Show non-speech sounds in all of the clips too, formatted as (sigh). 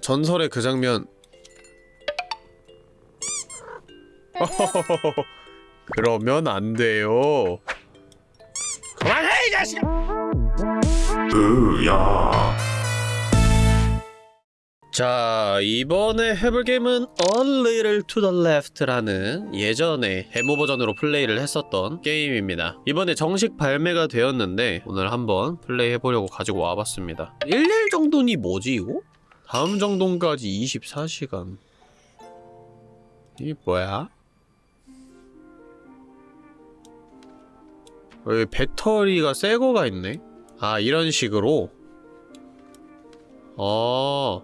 전설의 그 장면. (laughs) 그러면 안 돼요. 그만해 이 자식 으야. 자 이번에 해볼 게임은 A Little to the Left라는 예전에 데모 버전으로 플레이를 했었던 게임입니다. 이번에 정식 발매가 되었는데 오늘 한번 플레이 해보려고 가지고 와봤습니다. 1일 정도니 뭐지 이거? 다음 정도까지 24시간 이게 뭐야? 여기 배터리가 새 거가 있네 아 이런 식으로 어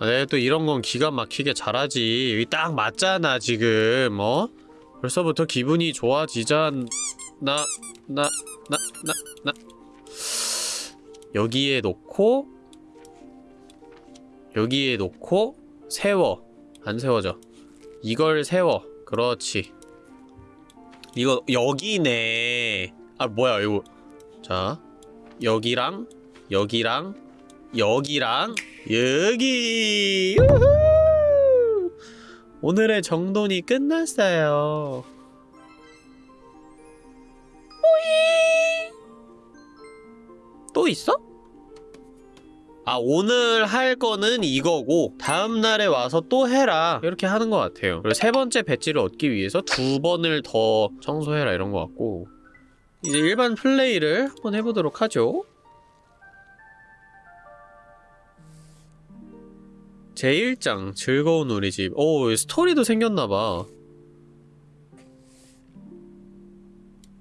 아, 내가 또 이런 건 기가 막히게 잘하지. 여기 딱 맞잖아, 지금, 어? 벌써부터 기분이 좋아지자, 나, 나, 나, 나, 나. 여기에 놓고, 여기에 놓고, 세워. 안 세워져. 이걸 세워. 그렇지. 이거, 여기네. 아, 뭐야, 이거. 자, 여기랑, 여기랑, 여기랑 여기 우후! 오늘의 정돈이 끝났어요 오이 또 있어? 아 오늘 할 거는 이거고 다음날에 와서 또 해라 이렇게 하는 것 같아요 그리고 세 번째 배지를 얻기 위해서 두 번을 더 청소해라 이런 것 같고 이제 일반 플레이를 한번 해보도록 하죠 제1장 즐거운 우리 집. 오, 스토리도 생겼나봐.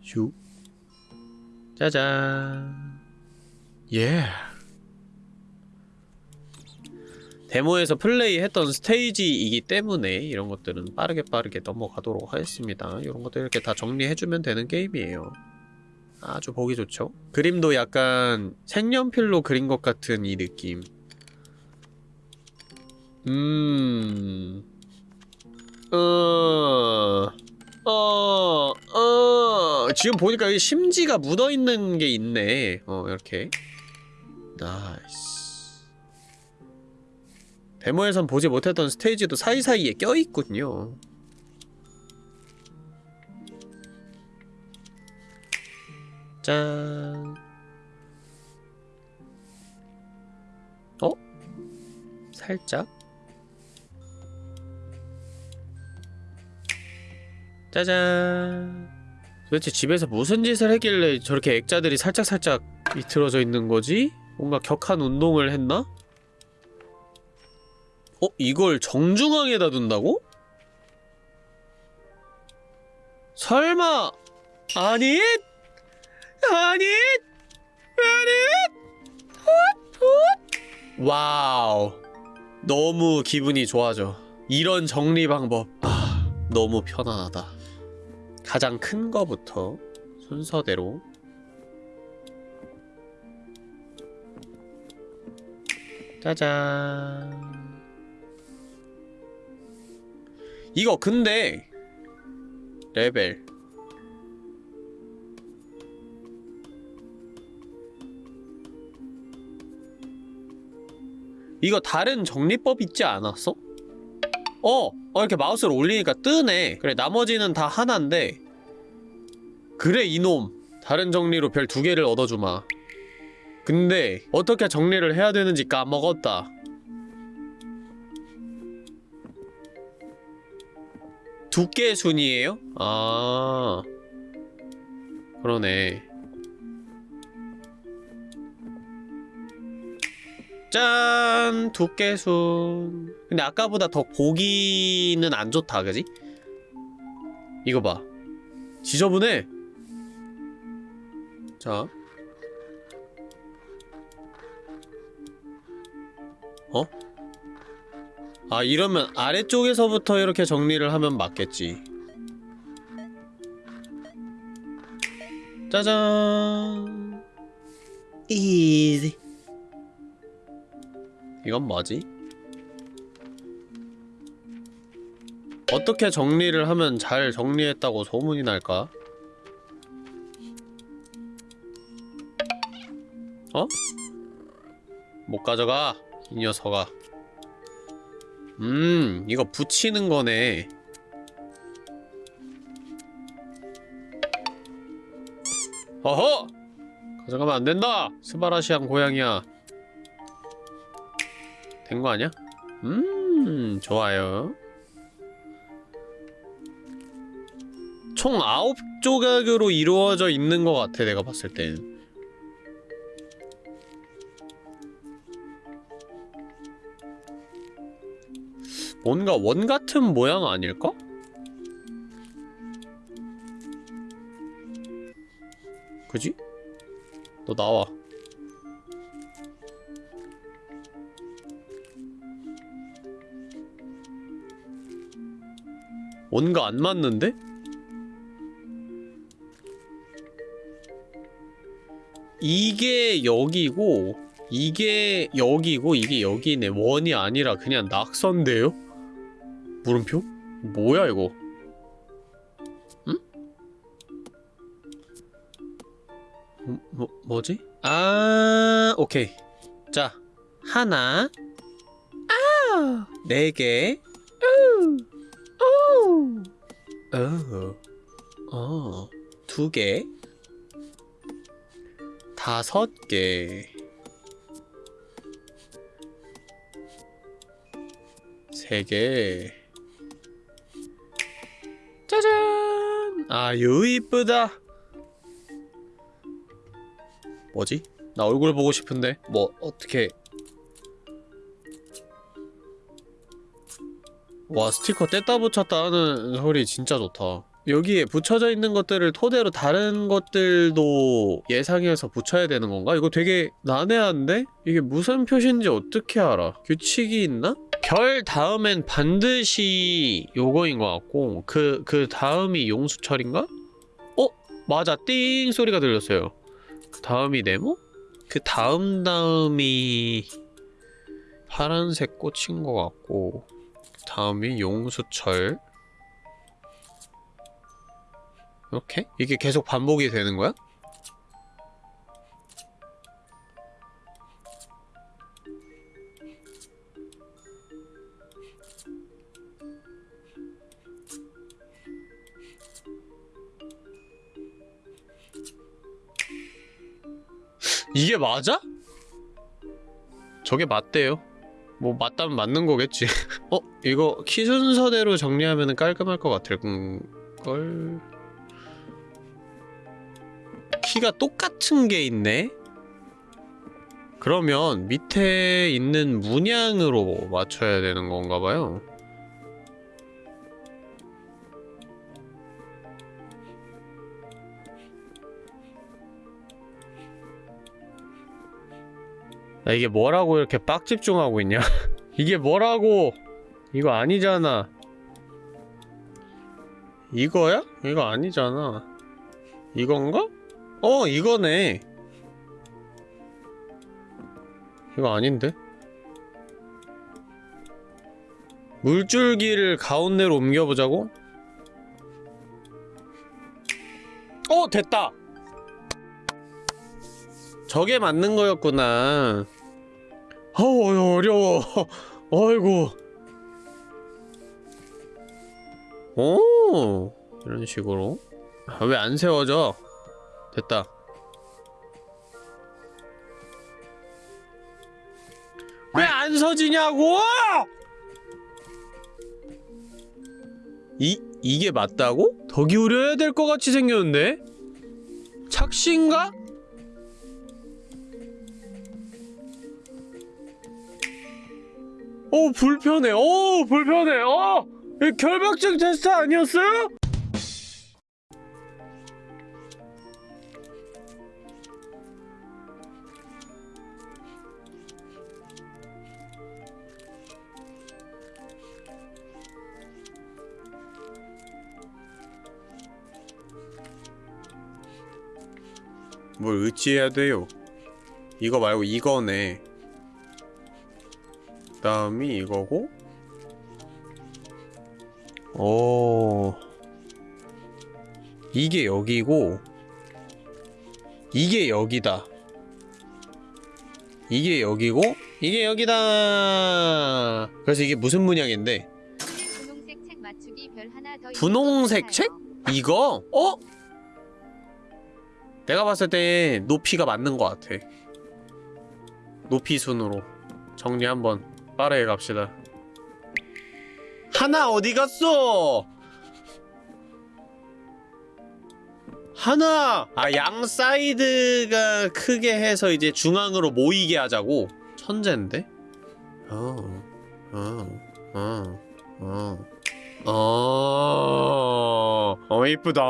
슈. 짜잔. 예. 데모에서 플레이했던 스테이지이기 때문에 이런 것들은 빠르게 빠르게 넘어가도록 하겠습니다. 이런 것들 이렇게 다 정리해주면 되는 게임이에요. 아주 보기 좋죠? 그림도 약간 색연필로 그린 것 같은 이 느낌. 음. 어. 어. 어. 지금 보니까 심지가 묻어 있는 게 있네. 어, 이렇게. nice. 데모에선 보지 못했던 스테이지도 사이사이에 껴있군요. 짠. 어? 살짝? 짜잔 도대체 집에서 무슨 짓을 했길래 저렇게 액자들이 살짝살짝 비틀어져 있는 거지? 뭔가 격한 운동을 했나? 어? 이걸 정중앙에다 둔다고? 설마 아니? 아니? 아니? 와우 너무 기분이 좋아져 이런 정리 방법 아 너무 편안하다 가장 큰 거부터 순서대로 짜잔 이거 근데 레벨. 이거 다른 정리법 있지 않았어? 어! 어 이렇게 마우스를 올리니까 뜨네. 그래 나머지는 다 하나인데. 그래 이놈. 다른 정리로 별 두 개를 얻어주마. 근데 어떻게 정리를 해야 되는지 까먹었다 두께 순이에요? 아 그러네 짠! 두께순 근데 아까보다 더 보기는 안 좋다 그지? 이거 봐 지저분해 자 어? 아 이러면 아래쪽에서부터 이렇게 정리를 하면 맞겠지 짜잔 이지 이건 뭐지? 어떻게 정리를 하면 잘 정리했다고 소문이 날까? 어? 못 가져가 이 녀석아 음 이거 붙이는 거네 어허! 가져가면 안 된다! 스바라시안 고양이야 된 거 아니야? 음 좋아요 총 9조각으로 이루어져 있는 것 같아 내가 봤을 땐 뭔가 원 같은 모양 아닐까? 그지? 너 나와. 뭔가 안 맞는데? 이게 여기고 이게 여기고 이게 여기네 원이 아니라 그냥 낙선데요? 물음표? 뭐야 이거? 응? 뭐, 뭐 뭐지? 아 오케이 자 하나 아 네개 어어두개 다섯 개 세 개. 짜잔! 아유, 이쁘다. 뭐지? 나 얼굴 보고 싶은데? 뭐, 어떻게. 와, 스티커 뗐다 붙였다 하는 소리 진짜 좋다. 여기에 붙여져 있는 것들을 토대로 다른 것들도 예상해서 붙여야 되는 건가? 이거 되게 난해한데? 이게 무슨 표시인지 어떻게 알아? 규칙이 있나? 별 다음엔 반드시 요거인 것 같고 그, 그 다음이 용수철인가? 어? 맞아 띵 소리가 들렸어요 그 다음이 네모? 그 다음 다음이 파란색 꽃인 것 같고 그 다음이 용수철 이렇게? 이게 계속 반복이 되는 거야? 이게 맞아? 저게 맞대요. 뭐 맞다면 맞는 거겠지. (laughs) 어? 이거 키 순서대로 정리하면 깔끔할 것 같을 걸... 키가 똑같은 게 있네? 그러면 밑에 있는 문양으로 맞춰야 되는 건가 봐요. 야, 이게 뭐라고 이렇게 빡 집중하고 있냐? (laughs) 이게 뭐라고! 이거 아니잖아. 이거야? 이거 아니잖아. 이건가? 어, 이거네. 이거 아닌데? 물줄기를 가운데로 옮겨보자고? 어, 됐다! 저게 맞는 거였구나. 어우, 어려워. 어이구. 오, 이런 식으로. 아, 왜 안 세워져? 됐다. 왜 안 서지냐고! 이, 이게 맞다고? 더 기울여야 될 것 같이 생겼는데? 착시인가? 오 불편해. 오 불편해. 어 결벽증 테스트 아니었어요? 뭘 의지해야 돼요? 이거 말고 이거네 다음이 이거고 오 이게 여기고 이게 여기다 이게 여기고 이게 여기다 그래서 이게 무슨 문양인데 분홍색 책 맞추기 별 하나 더 분홍색 있는 거 책? 같아요. 이거? 어? 내가 봤을 때 높이가 맞는 것 같아 높이 순으로 정리 한번 빠르게 갑시다 하나 어디 갔어? 하나! 아, 양 사이드가 크게 해서 이제 중앙으로 모이게 하자고? 천재인데? 어, 어, 어, 어. 어, 어, 이쁘다.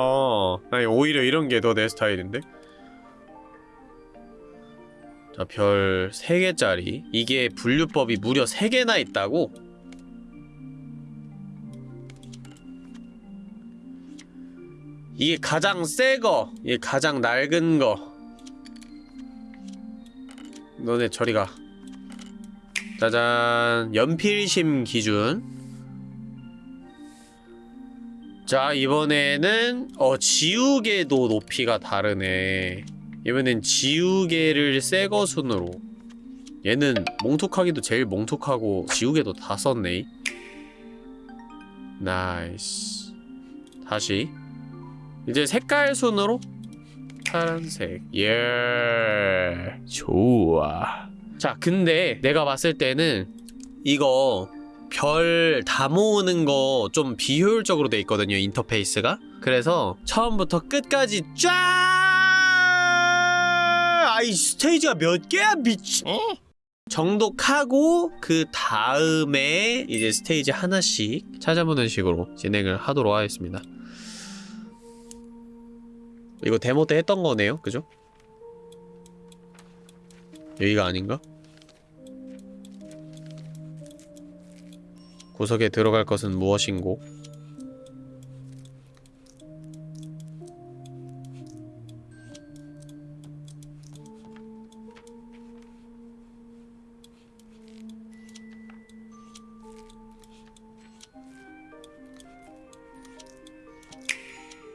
아니, 오히려 이런 게 더 내 스타일인데? 자, 별 3개짜리. 이게 분류법이 무려 3개나 있다고? 이게 가장 새 거, 이게 가장 낡은 거. 너네 저리 가. 짜잔, 연필심 기준. 자, 이번에는, 어, 지우개도 높이가 다르네. 이번엔 지우개를 새거 순으로. 얘는 몽툭하기도 제일 몽툭하고, 지우개도 다 썼네. nice. 다시. 이제 색깔 순으로 파란색 예 좋아 자 근데 내가 봤을 때는 이거 별 다 모으는 거 좀 비효율적으로 돼 있거든요 인터페이스가 그래서 처음부터 끝까지 쫙아 이 스테이지가 몇 개야 미친 정독하고 그 다음에 이제 스테이지 하나씩 찾아보는 식으로 진행을 하도록 하겠습니다 이거 데모 때 했던 거네요, 그죠? 여기가 아닌가? 구석에 들어갈 것은 무엇인고?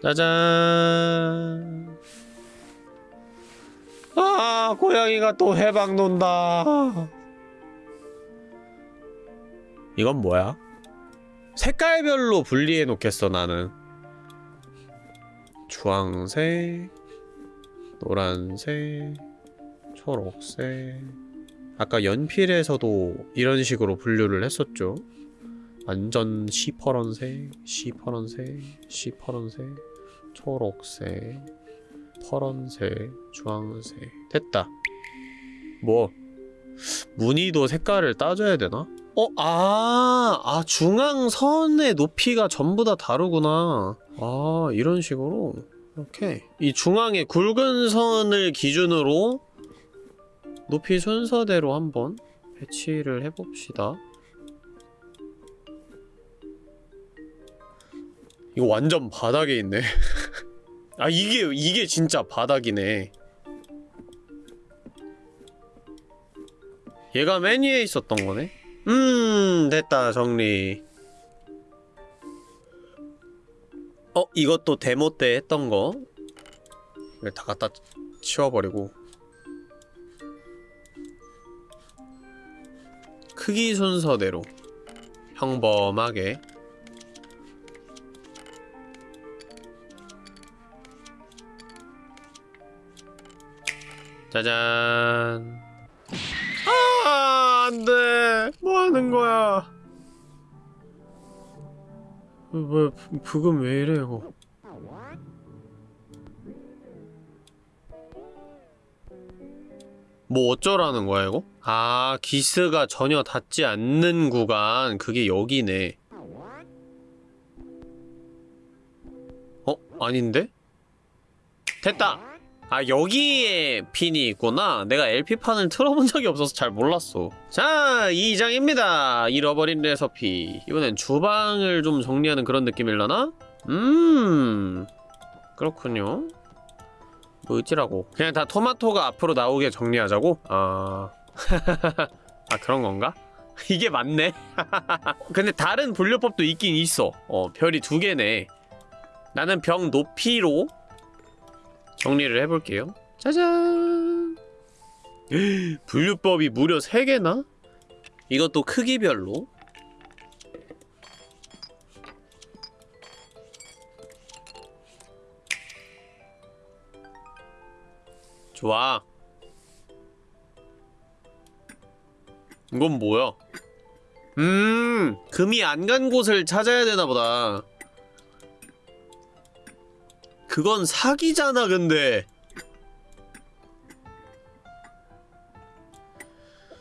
짜잔. 아, 고양이가 또 해방 논다. 이건 뭐야? 색깔별로 분리해 놓겠어, 나는. 주황색, 노란색, 초록색. 아까 연필에서도 이런 식으로 분류를 했었죠. 완전 시퍼런색, 시퍼런색, 시퍼런색, 초록색, 파란색, 주황색. 됐다. 뭐 무늬도 색깔을 따져야 되나? 어, 아, 아 중앙선의 높이가 전부 다 다르구나. 아, 이런 식으로 이렇게 이 중앙의 굵은 선을 기준으로 높이 순서대로 한번 배치를 해봅시다. 이거 완전 바닥에 있네. (laughs) 아 이게 이게 진짜 바닥이네. 얘가 맨 위에 있었던 거네. 음 됐다 정리. 어 이것도 데모 때 했던 거. 이걸 다 갖다 치워버리고. 크기 순서대로 평범하게 짜잔. 아, 안 돼. 뭐 하는 거야? 왜, 부금 왜 이래, 이거? 뭐 어쩌라는 거야, 이거? 아, 기스가 전혀 닿지 않는 구간. 그게 여기네. 어? 아닌데? 됐다! 아 여기에 핀이 있구나. 내가 LP판을 틀어본 적이 없어서 잘 몰랐어. 자 2장입니다. 잃어버린 레서피. 이번엔 주방을 좀 정리하는 그런 느낌일라나? 음 그렇군요. 뭐지라고. 그냥 다 토마토가 앞으로 나오게 정리하자고? 아... (laughs) 아 그런 건가? (laughs) 이게 맞네. (laughs) 근데 다른 분류법도 있긴 있어. 어 별이 두 개네. 나는 병 높이로 정리를 해볼게요. 짜잔! (gasps) 분류법이 무려 3개나? 이것도 크기별로 좋아 이건 뭐야 음 금이 안 간 곳을 찾아야 되나보다 그건 사기잖아, 근데.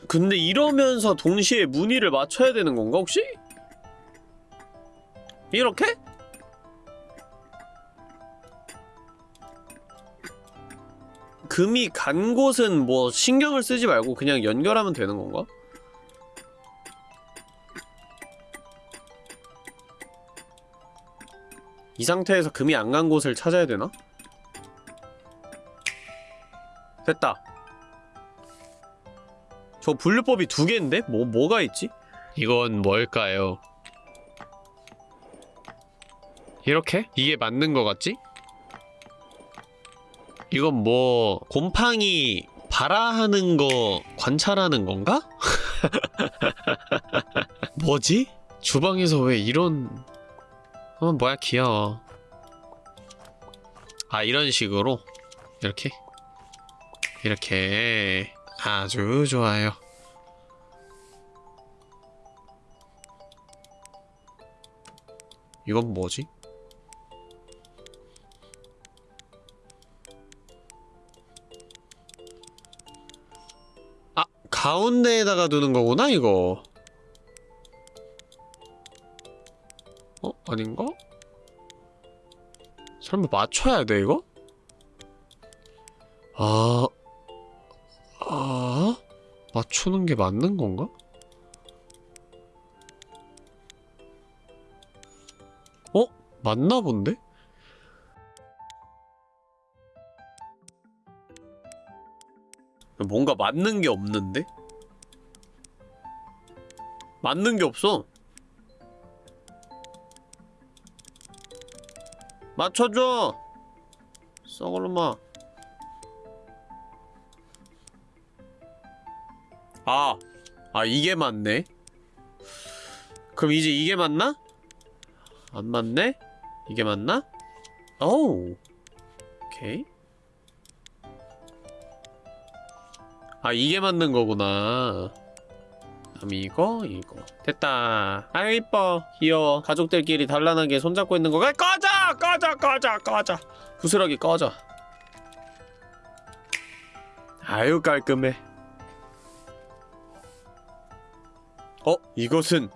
근데 이러면서 동시에 무늬를 맞춰야 되는 건가, 혹시? 이렇게? 금이 간 곳은 뭐 신경을 쓰지 말고 그냥 연결하면 되는 건가? 이 상태에서 금이 안 간 곳을 찾아야 되나? 됐다. 저 분류법이 두 개인데? 뭐, 뭐가 있지? 이건 뭘까요? 이렇게? 이게 맞는 거 같지? 이건 뭐 곰팡이 발화하는 거 관찰하는 건가? (laughs) 뭐지? 주방에서 왜 이런 어 뭐야 귀여워. 아 이런 식으로? 이렇게? 이렇게. 아주 좋아요. 이건 뭐지? 아, 가운데에다가 두는 거구나, 이거. 어? 아닌가? 설마 맞춰야 돼, 이거? 아, 아, 맞추는 게 맞는 건가? 어? 맞나 본데? 뭔가 맞는 게 없는데? 맞는 게 없어. 맞춰줘! 썩을놈아. 아, 아, 이게 맞네? 그럼 이제 이게 맞나? 안 맞네? 이게 맞나? 오우. 오케이. 아 이게 맞는 거구나 그럼 이거 이거 됐다 아유 이뻐 귀여워 가족들끼리 단란하게 손잡고 있는 거가 꺼져 꺼져 꺼져 꺼져 부스러기 꺼져 아유 깔끔해 어? 이것은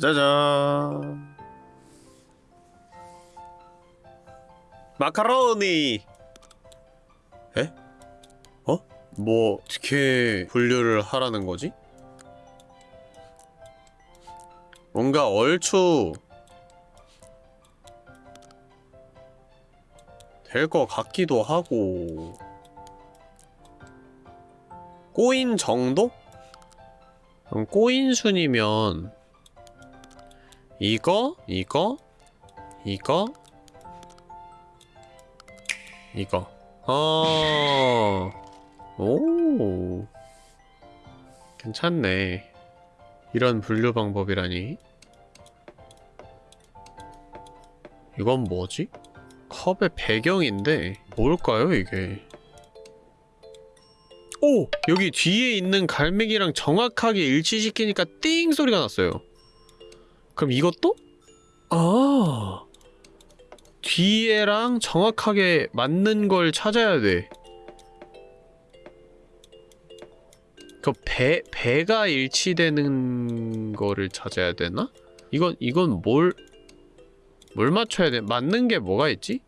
짜자잔 마카로니 에? 어? 뭐 어떻게 분류를 하라는 거지? 뭔가 얼추 될 것 같기도 하고 꼬인 정도? 꼬인 순이면 이거, 이거, 이거, 이거. 어, 오, 괜찮네. 이런 분류 방법이라니. 이건 뭐지? 컵의 배경인데 뭘까요 이게? 오! 여기 뒤에 있는 갈매기랑 정확하게 일치시키니까 띵 소리가 났어요. 그럼 이것도? 아. 뒤에랑 정확하게 맞는 걸 찾아야 돼. 그 배, 배가 일치되는 거를 찾아야 되나? 이건, 이건 뭘, 뭘 맞춰야 돼? 맞는 게 뭐가 있지?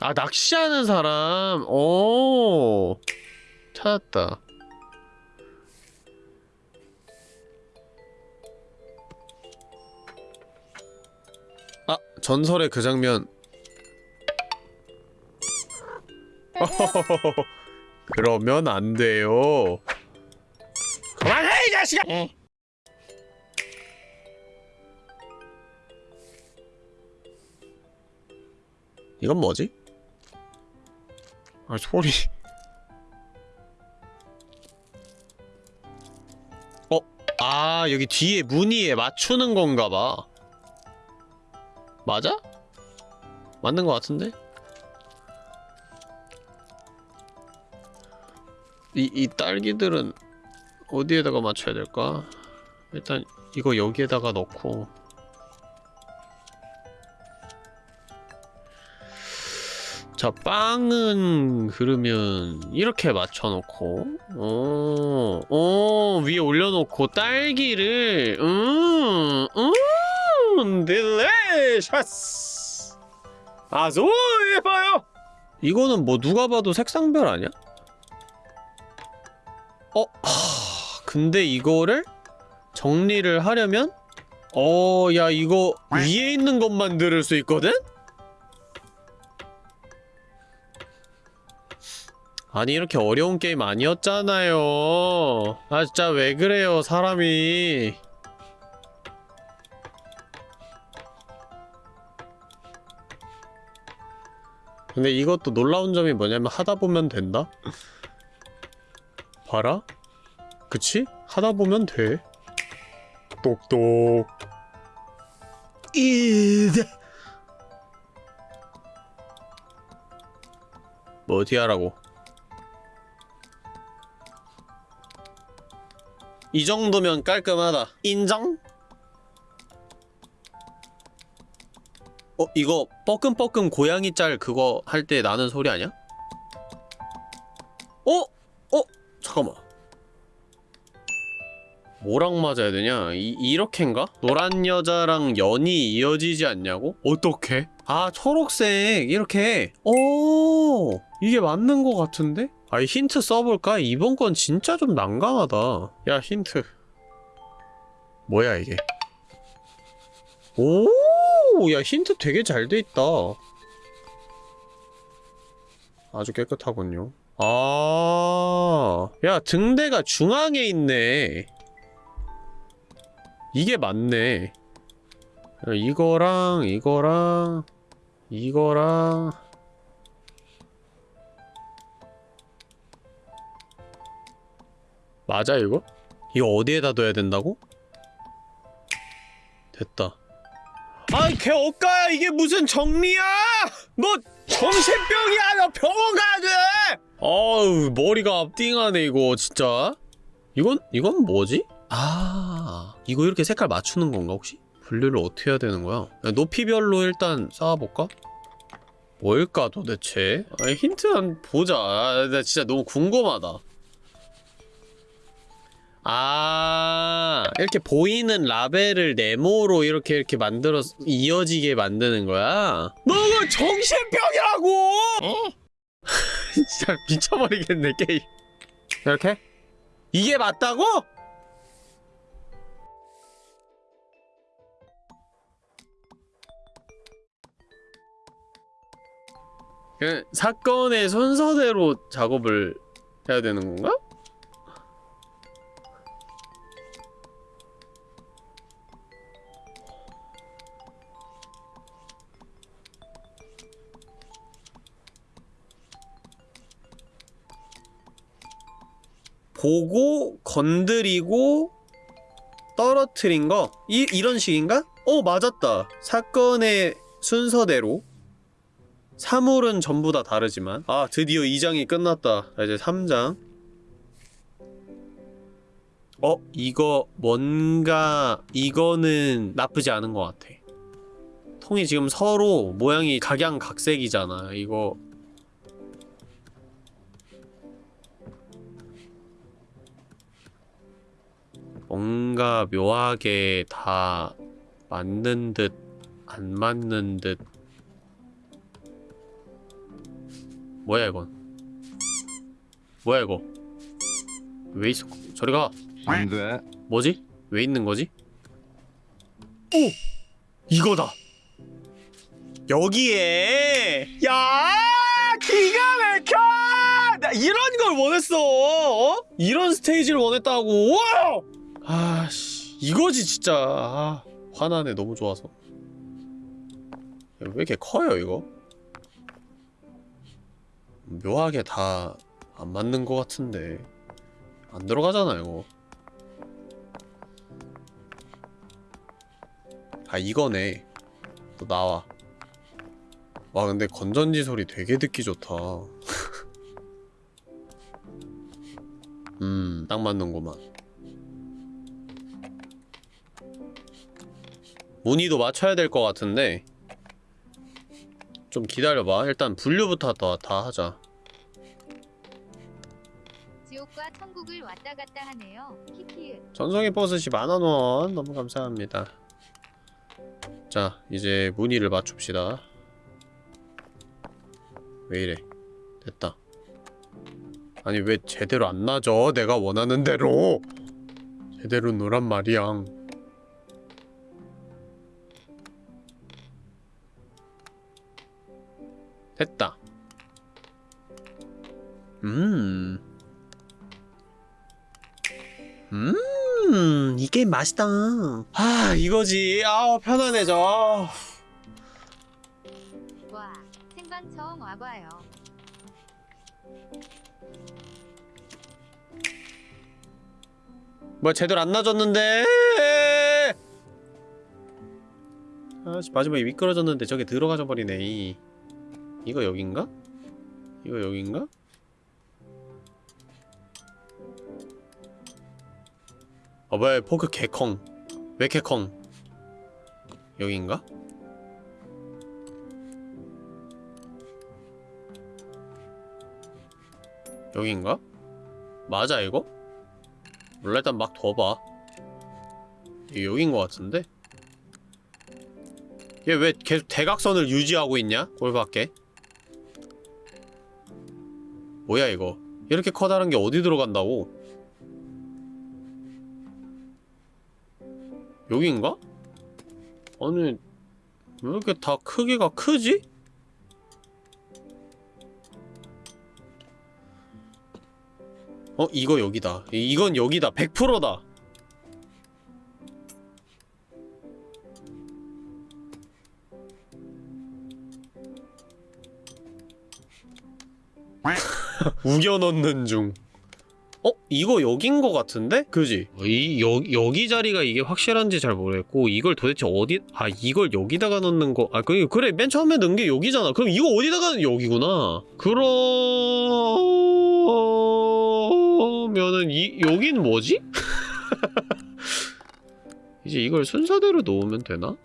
아 낚시하는 사람 오 찾았다 전설의 그 장면. (laughs) 그러면 안 돼요. 그만해 이 자식아! 이건 뭐지? 아 소리. 어? 아 여기 뒤에 무늬에 맞추는 건가 봐 맞아? 맞는 것 같은데? 이, 이 딸기들은 어디에다가 맞춰야 될까? 일단 이거 여기에다가 넣고 자 빵은 그러면 이렇게 맞춰놓고 어, 어 위에 올려놓고 딸기를 음, 음, 딜리셔스 아주 예뻐요 이거는 뭐 누가 봐도 색상별 아니야? 어? 하, 근데 이거를 정리를 하려면 어, 야 이거 위에 있는 것만 들을 수 있거든? 아니 이렇게 어려운 게임 아니었잖아요 아 진짜 왜 그래요 사람이 근데 이것도 놀라운 점이 뭐냐면 하다 보면 된다? 봐라? 그치? 하다 보면 돼 똑똑 이드 뭐 어떻게 하라고 이 정도면 깔끔하다 인정? 어 이거 뻐끔뻐끔 고양이 짤 그거 할 때 나는 소리 아니야? 어? 어? 잠깐만 뭐랑 맞아야 되냐? 이, 이렇게인가? 노란 여자랑 연이 이어지지 않냐고? 어떻게? 아 초록색 이렇게 오 이게 맞는 것 같은데? 아이 힌트 써볼까? 이번 건 진짜 좀 난감하다 야 힌트 뭐야 이게 오, 야 힌트 되게 잘 돼 있다. 아주 깨끗하군요. 아, 야 등대가 중앙에 있네. 이게 맞네. 야, 이거랑 이거랑 이거랑 맞아 이거? 이거 어디에다 둬야 된다고? 됐다. 아이 걔 억가야 이게 무슨 정리야? 너 정신병이야 너 병원 가야 돼! 어우 머리가 띵하네 이거 진짜. 이건 이건 뭐지? 아 이거 이렇게 색깔 맞추는 건가 혹시? 분류를 어떻게 해야 되는 거야? 야, 높이별로 일단 쌓아볼까? 뭘까 도대체? 아 힌트 한 보자. 아, 나 진짜 너무 궁금하다 아 이렇게 보이는 라벨을 네모로 이렇게 이렇게 만들어 이어지게 만드는 거야? 너가 정신병이라고! (laughs) 진짜 미쳐버리겠네 게임 이렇게? 이게 맞다고? 그 사건의 순서대로 작업을 해야 되는 건가? 보고 건드리고 떨어뜨린 거? 이, 이런 식인가? 어 맞았다. 사건의 순서대로. 사물은 전부 다 다르지만. 아 드디어 2장이 끝났다. 자, 이제 3장. 어? 이거 뭔가 이거는 나쁘지 않은 것 같아. 통이 지금 서로 모양이 각양각색이잖아. 이거 뭔가 묘하게 다 맞는 듯 안 맞는 듯 뭐야 이건 뭐야 이거 왜 있어 저리 가 안 돼. 뭐지? 왜 있는 거지? 오! 이거다! 여기에! 야! 기가 막혀! 나 이런 걸 원했어! 어? 이런 스테이지를 원했다고! 와! 아씨, 이거지 진짜. 아, 화나네 너무 좋아서. 야, 왜 이렇게 커요 이거? 묘하게 다 안 맞는 것 같은데 안 들어가잖아 이거 아 이거네 또 나와 와 근데 건전지 소리 되게 듣기 좋다 (laughs) 음딱 맞는구만 무늬도 맞춰야 될 것 같은데. 좀 기다려봐. 일단 분류부터 다, 다 하자. 지옥과 천국을 왔다 갔다 하네요. 전송의 버스시 만원원. 너무 감사합니다. 자 이제 무늬를 맞춥시다. 왜 이래? 됐다. 아니 왜 제대로 안 나져 내가 원하는 대로. 제대로 노란 말이야 됐다 음 음, 이 게임 맛있다. 아, 이거지. 아우, 편안해져. 와, 생방 처음 와봐요. 뭐 제대로 안 놔줬는데. 아씨, 마지막에 미끄러졌는데 저게 들어가져 버리네. 이. 이거 여긴가? 이거 여긴가? 어, 뭐야, 포크 개컹. 왜 개컹? 여긴가? 여긴가? 맞아, 이거? 몰라, 일단 막 둬봐. 여긴 것 같은데? 얘 왜 계속 대각선을 유지하고 있냐? 꼴밖에? 뭐야, 이거? 이렇게 커다란 게 어디 들어간다고? 여긴가? 아니 왜 이렇게 다 크기가 크지? 어? 이거 여기다 이- 이건 여기다 100%다 우겨 넣는 중 어? 이거 여긴 거 같은데? 그지? 어, 이, 여, 여기 자리가 이게 확실한지 잘 모르겠고 이걸 도대체 어디 아 이걸 여기다가 넣는 거아 그, 그래 맨 처음에 넣은 게 여기잖아 그럼 이거 어디다가 여기구나 그러면은 이 여긴 뭐지? (laughs) 이제 이걸 순서대로 놓으면 되나?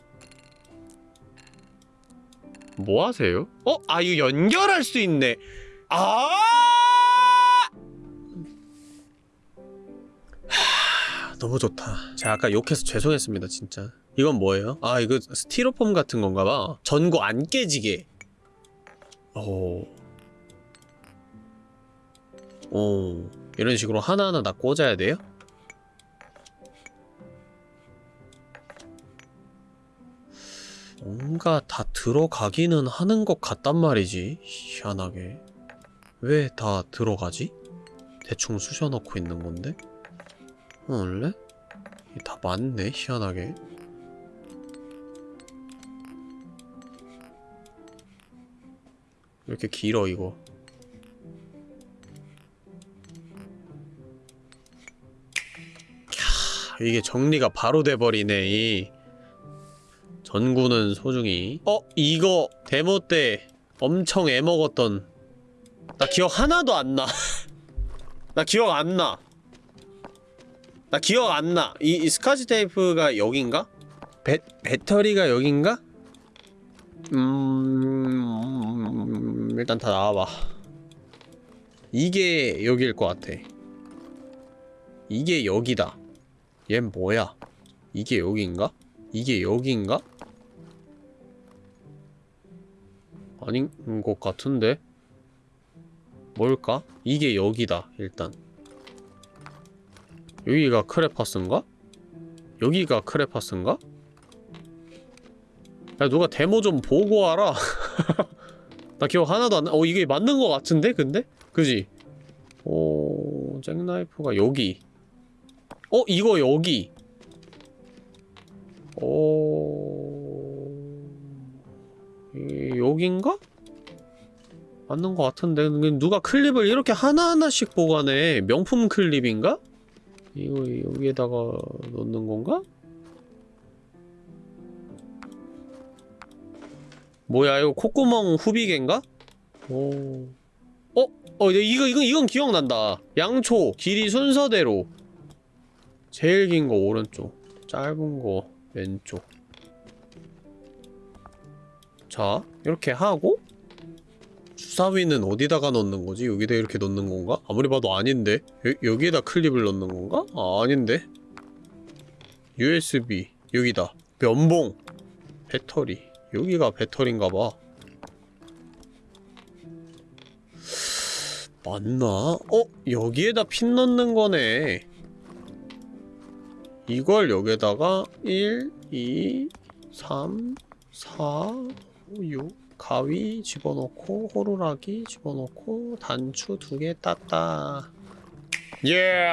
뭐 하세요? 어? 아 이거 연결할 수 있네 아 너무 좋다. 제가 아까 욕해서 죄송했습니다, 진짜. 이건 뭐예요? 아, 이거 스티로폼 같은 건가 봐. 전구 안 깨지게. 오. 오. 이런 식으로 하나하나 다 꽂아야 돼요? 뭔가 다 들어가기는 하는 것 같단 말이지. 희한하게. 왜 다 들어가지? 대충 쑤셔넣고 있는 건데? 원래? 다 맞네 희한하게. 왜 이렇게 길어 이거? 캬, 이게 정리가 바로 돼버리네 이. 전구는 소중히. 어? 이거 데모 때 엄청 애먹었던. 나 기억 하나도 안나. (laughs) 나 기억 안나 나 기억 안 나. 이, 이 스카치 테이프가 여긴가? 배, 배터리가 여긴가? 음, 일단 다 나와봐. 이게 여길 것 같아. 이게 여기다. 얜 뭐야? 이게 여긴가? 이게 여긴가? 아닌 것 같은데? 뭘까? 이게 여기다, 일단. 여기가 크레파스인가? 여기가 크레파스인가? 야 누가 데모 좀 보고 와라 (laughs) 나 기억 하나도 안 나. 어 이게 맞는 거 같은데 근데? 그지? 오... 잭나이프가 여기 어 이거 여기 오... 이- 여긴가? 맞는 것 같은데 누가 클립을 이렇게 하나하나씩 보관해 명품 클립인가? 이거 여기에다가 넣는 건가? 뭐야 이거 콧구멍 후비개인가? 오. 어? 어 이거 이거 이건 기억난다 양초 길이 순서대로 제일 긴 거 오른쪽 짧은 거 왼쪽 자 이렇게 하고 주사위는 어디다가 넣는 거지? 여기다 이렇게 넣는 건가? 아무리 봐도 아닌데 여, 여기에다 클립을 넣는 건가? 아 아닌데 USB 여기다 면봉 배터리 여기가 배터리인가봐 맞나? 어? 여기에다 핀 넣는 거네 이걸 여기에다가 1, 2, 3, 4, 5, 6 가위 집어넣고 호루라기 집어넣고 단추 두 개 땄다. 예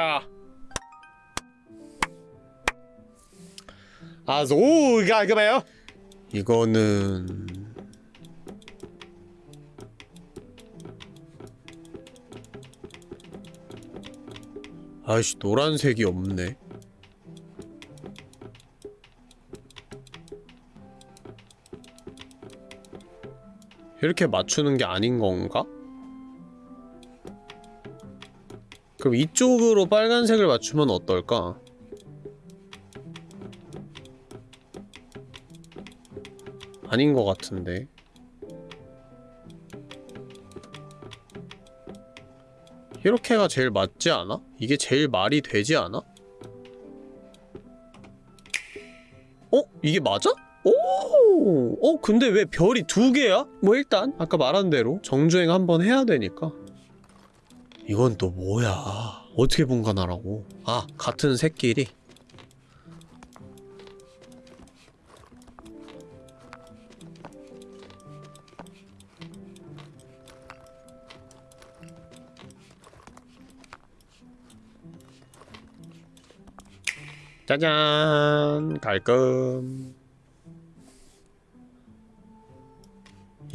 아주 깔끔해요? 이거는 아이씨 노란색이 없네 이렇게 맞추는 게 아닌 건가? 그럼 이쪽으로 빨간색을 맞추면 어떨까? 아닌 것 같은데 이렇게가 제일 맞지 않아? 이게 제일 말이 되지 않아? 어? 이게 맞아? 오! 어, 근데 왜 별이 두 개야? 뭐 일단 아까 말한 대로 정주행 한번 해야 되니까. 이건 또 뭐야? 어떻게 분간하라고? 아 같은 새끼리. 짜잔 깔끔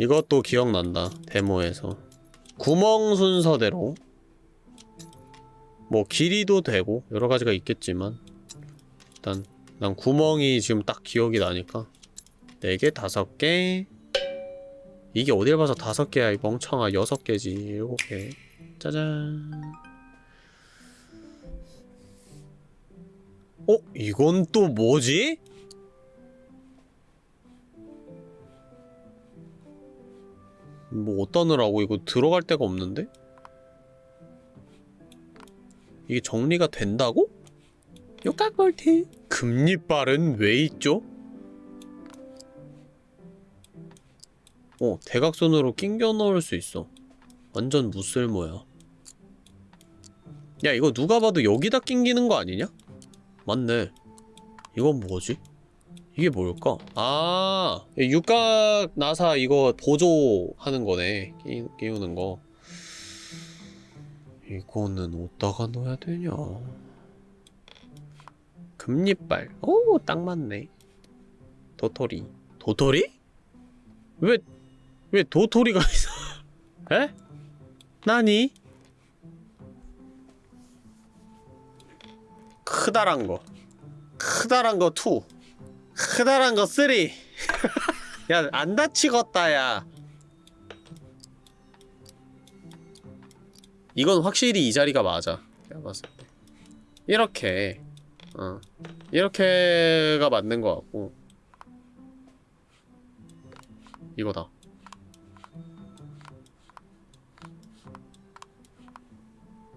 이것도 기억난다 데모에서. 구멍 순서대로. 뭐 길이도 되고 여러가지가 있겠지만 일단 난 구멍이 지금 딱 기억이 나니까 4개, 5개. 이게 어딜 봐서 5개야 이 멍청아. 6개지. 7개 짜잔. 어? 이건 또 뭐지? 뭐 넣으라고 이거 들어갈 데가 없는데? 이게 정리가 된다고? 요까꼴티 금리빨은 왜 있죠? 어 대각선으로 낑겨 넣을 수 있어 완전 무쓸모야 야 이거 누가 봐도 여기다 낑기는 거 아니냐? 맞네 이건 뭐지? 이게 뭘까? 아 육각 나사 이거 보조하는 거네 끼, 끼우는 거 이거는 어디다가 넣어야 되냐 금리빨 오 딱 맞네 도토리 도토리? 왜, 왜 도토리가 (laughs) 있어 에? 나니? 크다란 거 크다란 거 2. 크다란 거 3. 야, 안 다치겠다, 야. 이건 확실히 이 자리가 맞아. 내가 봤을 때. 이렇게. 어. 이렇게가 맞는 것 같고. 이거다.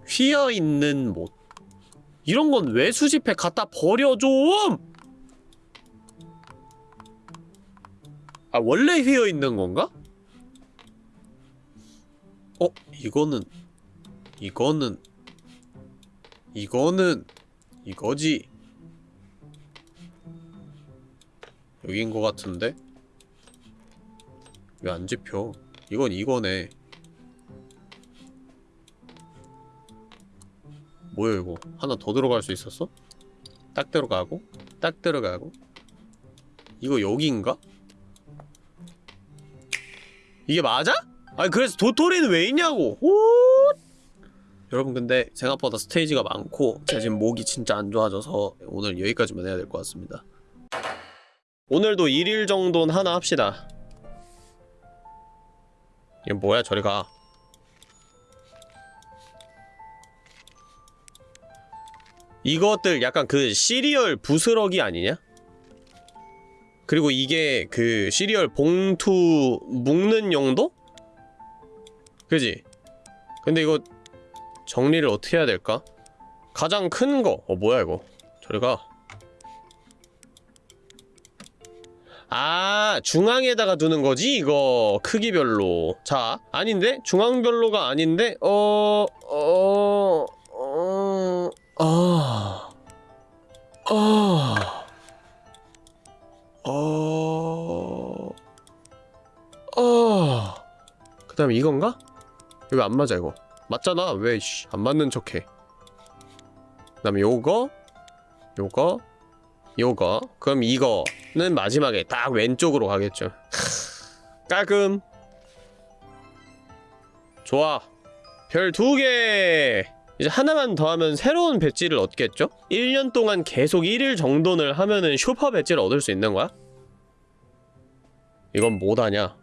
휘어있는 못. 이런 건 왜 수집해? 갖다 버려 좀! 아, 원래 휘어 있는 건가? 어, 이거는 이거는 이거는 이거지. 여긴 거 같은데? 왜 안 집혀? 이건 이거네. 뭐야 이거? 하나 더 들어갈 수 있었어? 딱 들어가고 딱 들어가고 이거 여기인가? 이게 맞아? 아니 그래서 도토리는 왜 있냐고 오! 여러분 근데 생각보다 스테이지가 많고 제가 지금 목이 진짜 안 좋아져서 오늘 여기까지만 해야 될 것 같습니다 오늘도 1일 정도는 하나 합시다 이게 뭐야 저리 가 이것들 약간 그 시리얼 부스러기 아니냐? 그리고 이게 그 시리얼 봉투 묶는 용도? 그지? 근데 이거 정리를 어떻게 해야 될까? 가장 큰 거. 어, 뭐야, 이거. 저리 가. 아, 중앙에다가 두는 거지, 이거. 크기별로. 자, 아닌데? 중앙별로가 아닌데? 어, 어, 어, 아, 아, 그 다음에 이건가? 이거 안 맞아, 이거. 맞잖아. 왜, 씨, 안 맞는 척 해. 그 다음에 요거, 요거, 요거. 그럼 이거는 마지막에 딱 왼쪽으로 가겠죠. (laughs) 깔끔. 좋아. 별 두 개! 이제 하나만 더 하면 새로운 배지를 얻겠죠? 1년 동안 계속 1일 정도는 하면은 슈퍼 배지를 얻을 수 있는 거야? 이건 뭐다냐?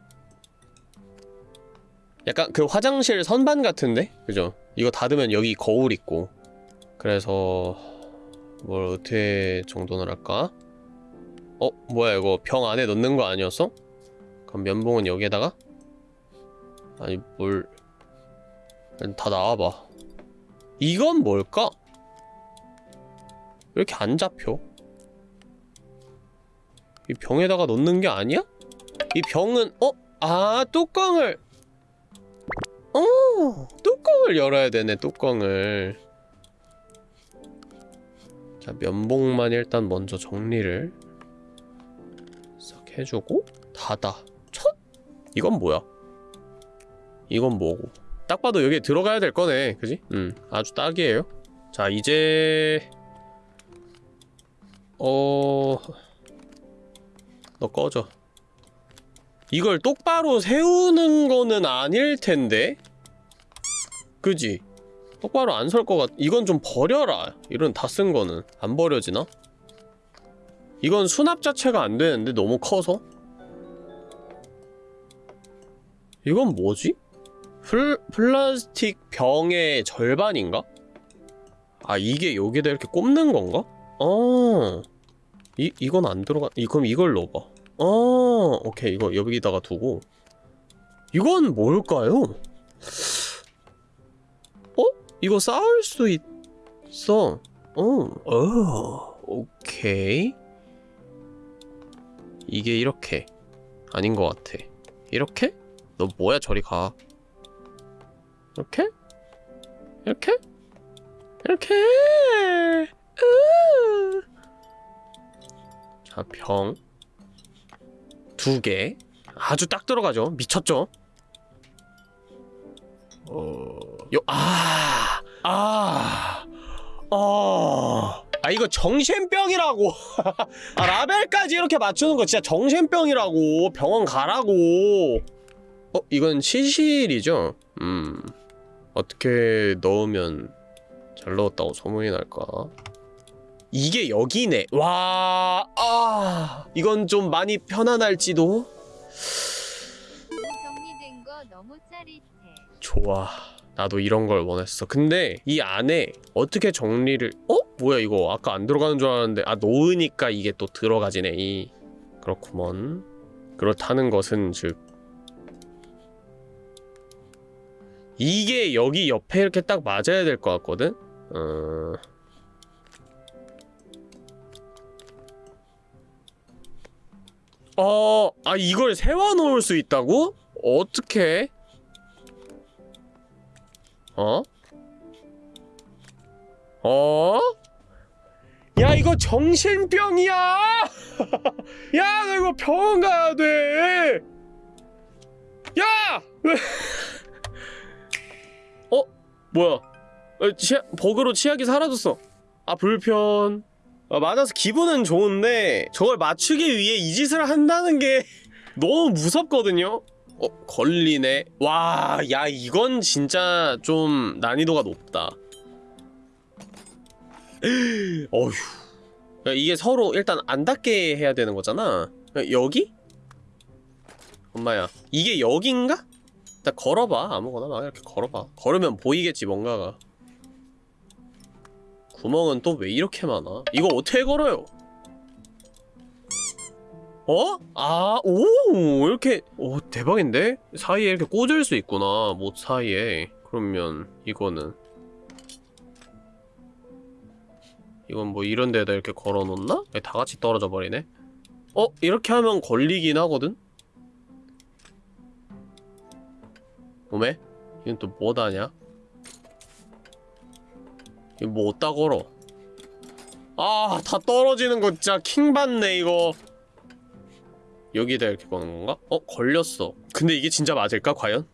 약간 그 화장실 선반 같은데? 그죠? 이거 닫으면 여기 거울 있고 그래서 뭘 어떻게 정돈을 할까? 어? 뭐야 이거 병 안에 넣는 거 아니었어? 그럼 면봉은 여기에다가? 아니 뭘... 다 나와봐 이건 뭘까? 왜 이렇게 안 잡혀? 이 병에다가 넣는 게 아니야? 이 병은 어? 아 뚜껑을 어 뚜껑을 열어야 되네 뚜껑을. 자 면봉만 일단 먼저 정리를 싹 해주고 닫아. 첫! 이건 뭐야? 이건 뭐고? 딱 봐도 여기에 들어가야 될 거네 그지? 음 아주 딱이에요. 자 이제 어... 너 꺼져 이걸 똑바로 세우는 거는 아닐 텐데? 그지? 똑바로 안 설 것 같... 이건 좀 버려라 이런 다 쓴 거는 안 버려지나? 이건 수납 자체가 안 되는데 너무 커서? 이건 뭐지? 플, 플라스틱 병의 절반인가? 아 이게 여기다 이렇게 꼽는 건가? 어... 이, 이건 안 들어가... 이, 그럼 이걸 넣어봐 어... 오케이 이거 여기다가 두고 이건 뭘까요? 어? 이거 쌓을 수 있어 어... 어... 오케이 이게 이렇게 아닌 것 같아 이렇게? 너 뭐야 저리 가 이렇게? 이렇게? 이렇게 으. 자, 병. 두 개. 아주 딱 들어가죠. 미쳤죠? 어... 요, 아, 아, 아. 아, 이거 정신병이라고. (laughs) 아, 라벨까지 이렇게 맞추는 거 진짜 정신병이라고. 병원 가라고. 어, 이건 시실이죠? 음. 어떻게 넣으면 잘 넣었다고 소문이 날까? 이게 여기네. 와, 아, 이건 좀 많이 편안할지도. 좋아. 나도 이런 걸 원했어. 근데 이 안에 어떻게 정리를? 어? 뭐야 이거? 아까 안 들어가는 줄 알았는데 아 놓으니까 이게 또 들어가지네. 이 그렇구먼. 그렇다는 것은 즉 이게 여기 옆에 이렇게 딱 맞아야 될 것 같거든. 어. 어, 아 이걸 세워 놓을 수 있다고? 어떻게? 어? 어? 야 이거 정신병이야! (laughs) 야 너 이거 병원 가야 돼! 야! 왜? (laughs) 어? 뭐야? 어, 치아, 버그로 치약이 사라졌어. 아 불편. 아, 맞아서 기분은 좋은데 저걸 맞추기 위해 이 짓을 한다는 게 (laughs) 너무 무섭거든요. 어 걸리네. 와 야 이건 진짜 좀 난이도가 높다. (gasps) 어휴. 야, 이게 서로 일단 안 닿게 해야 되는 거잖아. 야, 여기? 엄마야 이게 여긴가? 일단 걸어봐. 아무거나 막 이렇게 걸어봐. 걸으면 보이겠지 뭔가가 구멍은 또 왜 이렇게 많아 이거 어떻게 걸어요 어? 아, 오, 이렇게, 오, 대박인데? 사이에 이렇게 꽂을 수 있구나, 못 사이에. 그러면, 이거는. 이건 뭐 이런 데다 이렇게 걸어 놓나? 다 같이 떨어져 버리네? 어? 이렇게 하면 걸리긴 하거든? 오메? 이건 또 뭐다냐? 뭐 어디다 걸어? 아, 다 떨어지는 거 진짜 킹받네, 이거. 여기다 이렇게 거는 건가? 어? 걸렸어. 근데 이게 진짜 맞을까? 과연?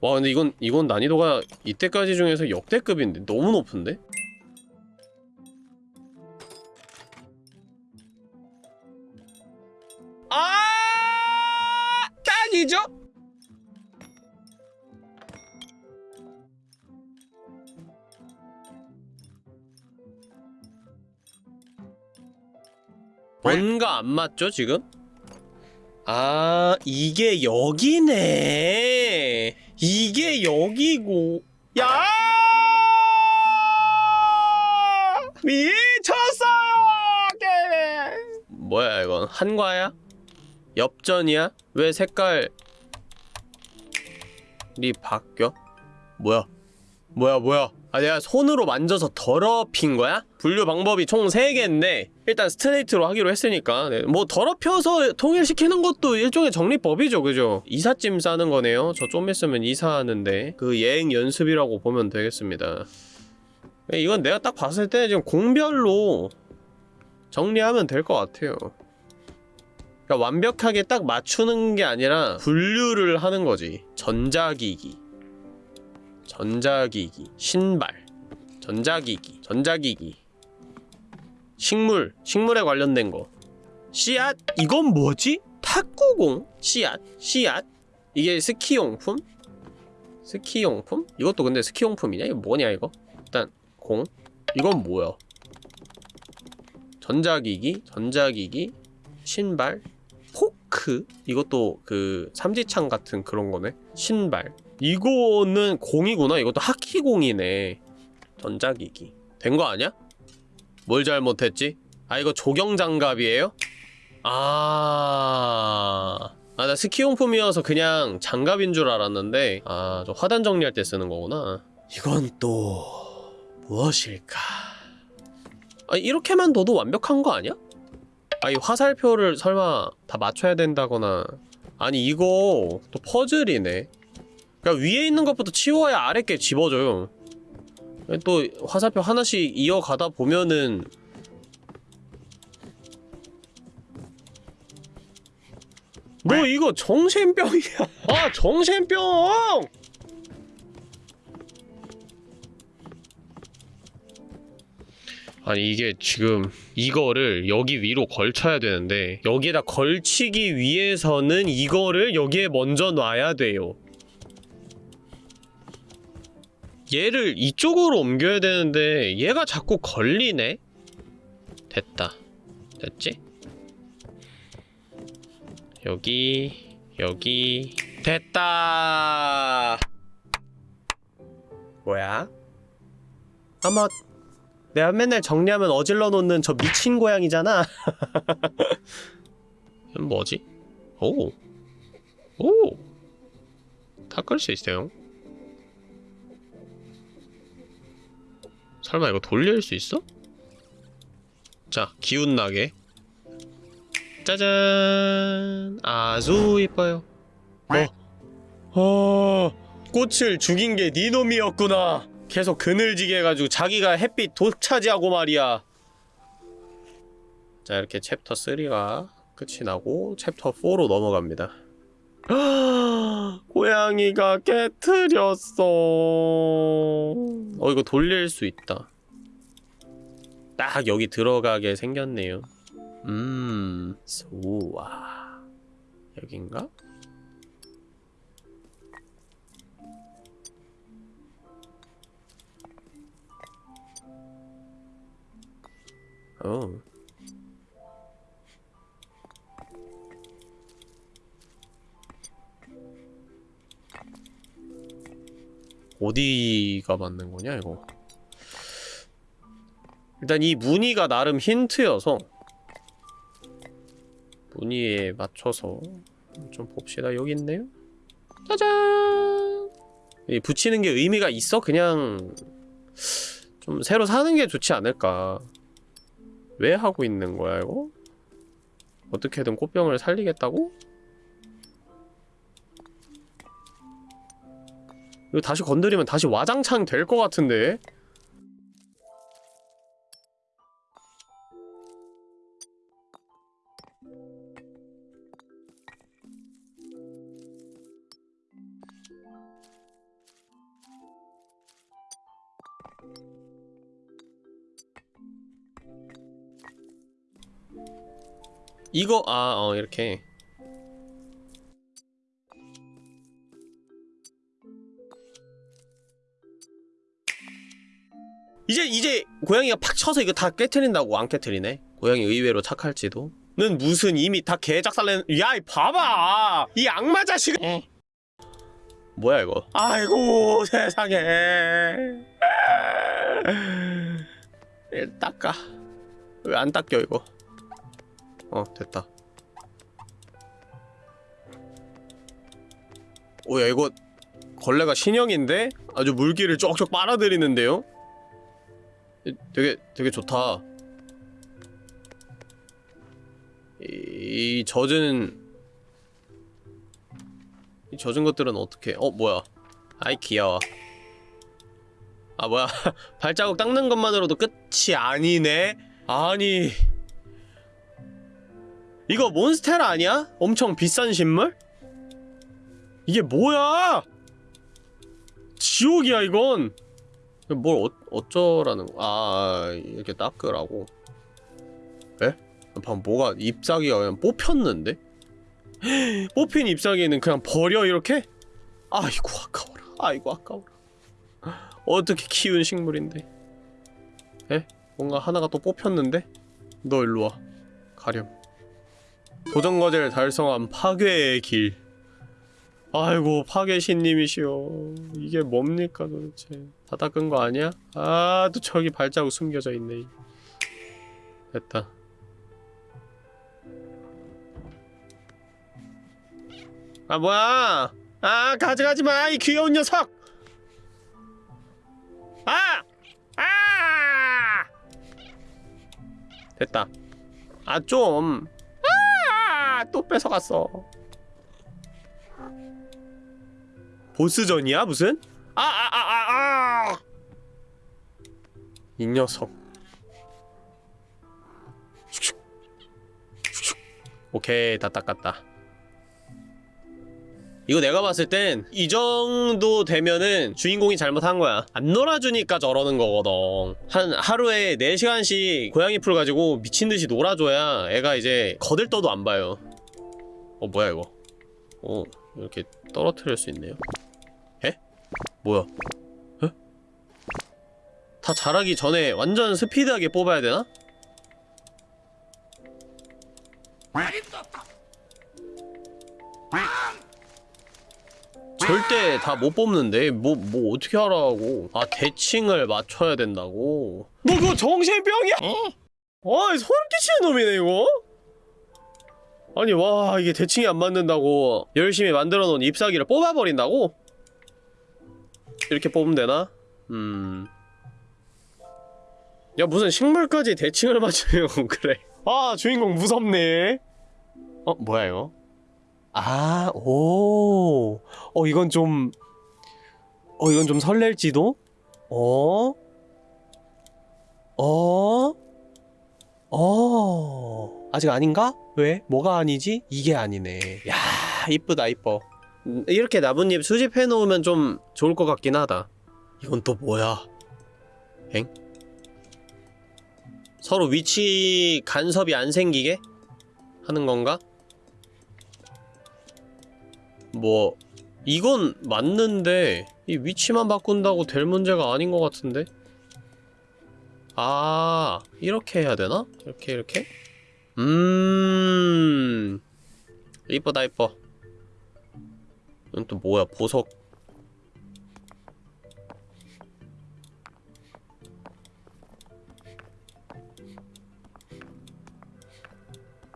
와 근데 이건 이건 난이도가 이때까지 중에서 역대급인데 너무 높은데? 아! 딱이죠? 뭔가 안 맞죠 지금? 아 이게 여기네 이게 여기고 야 미쳤어요 게임 뭐야 이건 한과야? 엽전이야? 왜 색깔 이 바뀌어? 뭐야 뭐야 뭐야 아 내가 손으로 만져서 더럽힌 거야? 분류 방법이 총 3개인데 일단 스트레이트로 하기로 했으니까. 네, 뭐 더럽혀서 통일시키는 것도 일종의 정리법이죠. 그죠? 이삿짐 싸는 거네요. 저 좀 있으면 이사하는데 그 예행 연습이라고 보면 되겠습니다. 네, 이건 내가 딱 봤을 때 지금 공별로 정리하면 될 것 같아요. 그러니까 완벽하게 딱 맞추는 게 아니라 분류를 하는 거지. 전자기기. 전자기기, 신발, 전자기기, 전자기기, 식물, 식물에 관련된 거, 씨앗, 이건 뭐지? 탁구공, 씨앗, 씨앗, 이게 스키용품? 스키용품? 이것도 근데 스키용품이냐? 이거 뭐냐 이거? 일단 공, 이건 뭐야? 전자기기, 전자기기, 신발, 포크, 이것도 그 삼지창 같은 그런 거네. 신발, 이거는 공이구나. 이것도 하키공이네. 전자기기. 된 거 아니야? 뭘 잘못했지? 아 이거 조경장갑이에요? 아... 아, 나 스키용품이어서 그냥 장갑인 줄 알았는데 아, 저 화단 정리할 때 쓰는 거구나. 이건 또... 무엇일까? 아, 이렇게만 둬도 완벽한 거 아니야? 아, 이 화살표를 설마 다 맞춰야 된다거나 아니 이거 또 퍼즐이네 그러니까 위에 있는 것부터 치워야 아래 게 집어줘요. 또 화살표 하나씩 이어가다 보면은 너 이거 정신병이야. (laughs) 아 정신병! 아니 이게 지금 이거를 여기 위로 걸쳐야 되는데 여기에다 걸치기 위해서는 이거를 여기에 먼저 놔야 돼요. 얘를 이쪽으로 옮겨야 되는데 얘가 자꾸 걸리네? 됐다. 됐지? 여기 여기 됐다. 뭐야? 아마 내가 맨날 정리하면 어질러 놓는 저 미친 고양이잖아. 이건 (laughs) 뭐지? 오. 오. 닦을 수 있어요. 설마 이거 돌릴 수 있어? 자, 기운나게. 짜잔! 아주 이뻐요. 어. 어 꽃을 죽인 게 니놈이었구나. 계속 그늘지게 해가지고 자기가 햇빛 독차지하고 말이야. 자 이렇게 챕터 3가 끝이 나고 챕터 4로 넘어갑니다 (gasps) 고양이가 깨트렸어. 어 이거 돌릴 수 있다. 딱 여기 들어가게 생겼네요. 음 좋아 여긴가? 어. 어디가 맞는 거냐 이거 일단 이 무늬가 나름 힌트여서 무늬에 맞춰서 좀 봅시다 여기 있네요 짜잔 이 붙이는 게 의미가 있어? 그냥 좀 새로 사는 게 좋지 않을까 왜 하고 있는 거야 이거? 어떻게든 꽃병을 살리겠다고? 이거 다시 건드리면 다시 와장창 될 것 같은데? 이거 아 어 이렇게 이제 이제 고양이가 팍 쳐서 이거 다 깨트린다고 안 깨트리네? 고양이 의외로 착할지도? 는 무슨 이미 다 개작살낸 야이 봐봐! 이 악마 자식! 뭐야 이거? 아이고 세상에. 일 닦아. 왜 안 닦여 이거? 어 됐다. 오야 이거 걸레가 신형인데 아주 물기를 쪽쪽 빨아들이는데요? 이- 되게 되게 좋다. 이, 이 젖은 이 젖은 것들은 어떻게 어 뭐야? 아이 귀여워. 아 뭐야? (laughs) 발자국 닦는 것만으로도 끝이 아니네? 아니. 이거 몬스테라 아니야? 엄청 비싼 식물? 이게 뭐야? 지옥이야 이건 뭘 어, 어쩌라는 거? 아 이렇게 닦으라고 에? 방금 뭐가 잎사귀가 그냥 뽑혔는데? (gasps) 뽑힌 잎사귀는 그냥 버려 이렇게? 아이고 아까워라 아이고 아까워라 어떻게 키운 식물인데 에? 뭔가 하나가 또 뽑혔는데? 너 일로 와 가렴 도전과제를 달성한 파괴의 길 아이고 파괴 신님이시여 이게 뭡니까 도대체 다 닦은 거 아니야? 아 또 저기 발자국 숨겨져 있네 됐다 아 뭐야 아 가져가지 마 이 귀여운 녀석 아! 아! 됐다 아좀 아! 또 뺏어갔어 보스전이야 무슨? 아아아 아 아! 이 녀석. 오케이 다 닦았다 이거 내가 봤을 땐 이 정도 되면은 주인공이 잘못한 거야 안 놀아주니까 저러는 거거든 한 하루에 4시간씩 고양이 풀 가지고 미친듯이 놀아줘야 애가 이제 거들떠도 안 봐요 어 뭐야 이거 어 이렇게 떨어뜨릴 수 있네요 에? 뭐야 에? 다 자라기 전에 완전 스피드하게 뽑아야 되나? 절대 다 못 뽑는데 뭐 뭐 어떻게 하라고 아 대칭을 맞춰야 된다고 너 그거 정신병이야? 어? 아 소름 끼치는 놈이네 이거 아니 와 이게 대칭이 안 맞는다고 열심히 만들어 놓은 잎사귀를 뽑아버린다고? 이렇게 뽑으면 되나? 음... 야 무슨 식물까지 대칭을 맞추면 (laughs) 그래 아 주인공 무섭네 어 뭐야 이거? 아, 오, 어, 이건 좀, 어, 이건 좀 설렐지도? 어? 어? 어? 아직 아닌가? 왜? 뭐가 아니지? 이게 아니네. 야, 이쁘다, 이뻐. 음, 이렇게 나뭇잎 수집해 놓으면 좀 좋을 것 같긴 하다. 이건 또 뭐야? 엥? 서로 위치 간섭이 안 생기게 하는 건가? 뭐 이건 맞는데 이 위치만 바꾼다고 될 문제가 아닌 것 같은데? 아 이렇게 해야 되나? 이렇게 이렇게? 음. 이쁘다 이뻐 이건 또 뭐야? 보석.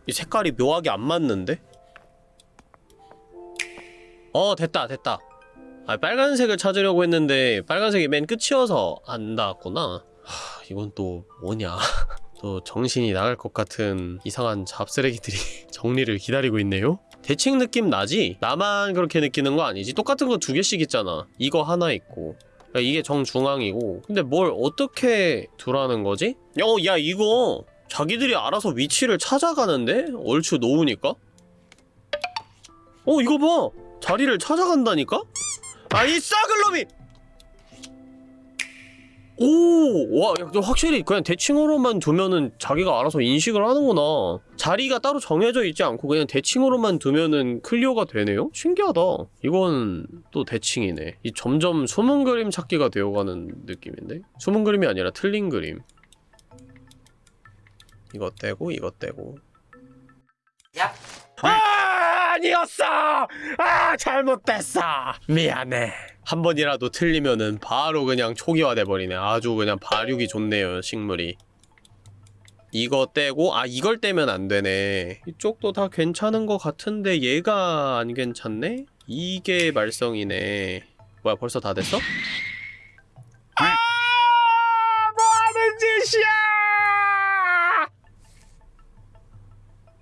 이 색깔이 묘하게 안 맞는데? 어 됐다 됐다. 아 빨간색을 찾으려고 했는데 빨간색이 맨 끝이어서 안 닿았구나. 하, 이건 또 뭐냐 (laughs) 또 정신이 나갈 것 같은 이상한 잡쓰레기들이 (laughs) 정리를 기다리고 있네요 대칭 느낌 나지? 나만 그렇게 느끼는 거 아니지? 똑같은 거 두 개씩 있잖아 이거 하나 있고 야, 이게 정중앙이고 근데 뭘 어떻게 두라는 거지? 어, 야 이거 자기들이 알아서 위치를 찾아가는데? 얼추 놓으니까? 어 이거 봐! 자리를 찾아간다니까? 아이 썩을 놈이! 오! 와, 야, 확실히 그냥 대칭으로만 두면은 자기가 알아서 인식을 하는구나. 자리가 따로 정해져 있지 않고 그냥 대칭으로만 두면은 clear가 되네요? 신기하다. 이건 또 대칭이네. 이 점점 숨은 그림 찾기가 되어가는 느낌인데? 숨은 그림이 아니라 틀린 그림. 이것 떼고 이것 떼고. 야. 아, 아니었어! 아, 잘못됐어! 미안해. 한 번이라도 틀리면은 바로 그냥 초기화돼 버리네. 아주 그냥 발육이 좋네요, 식물이. 이거 떼고, 아, 이걸 떼면 안 되네. 이쪽도 다 괜찮은 것 같은데 얘가 안 괜찮네? 이게 말썽이네. 뭐야, 벌써 다 됐어?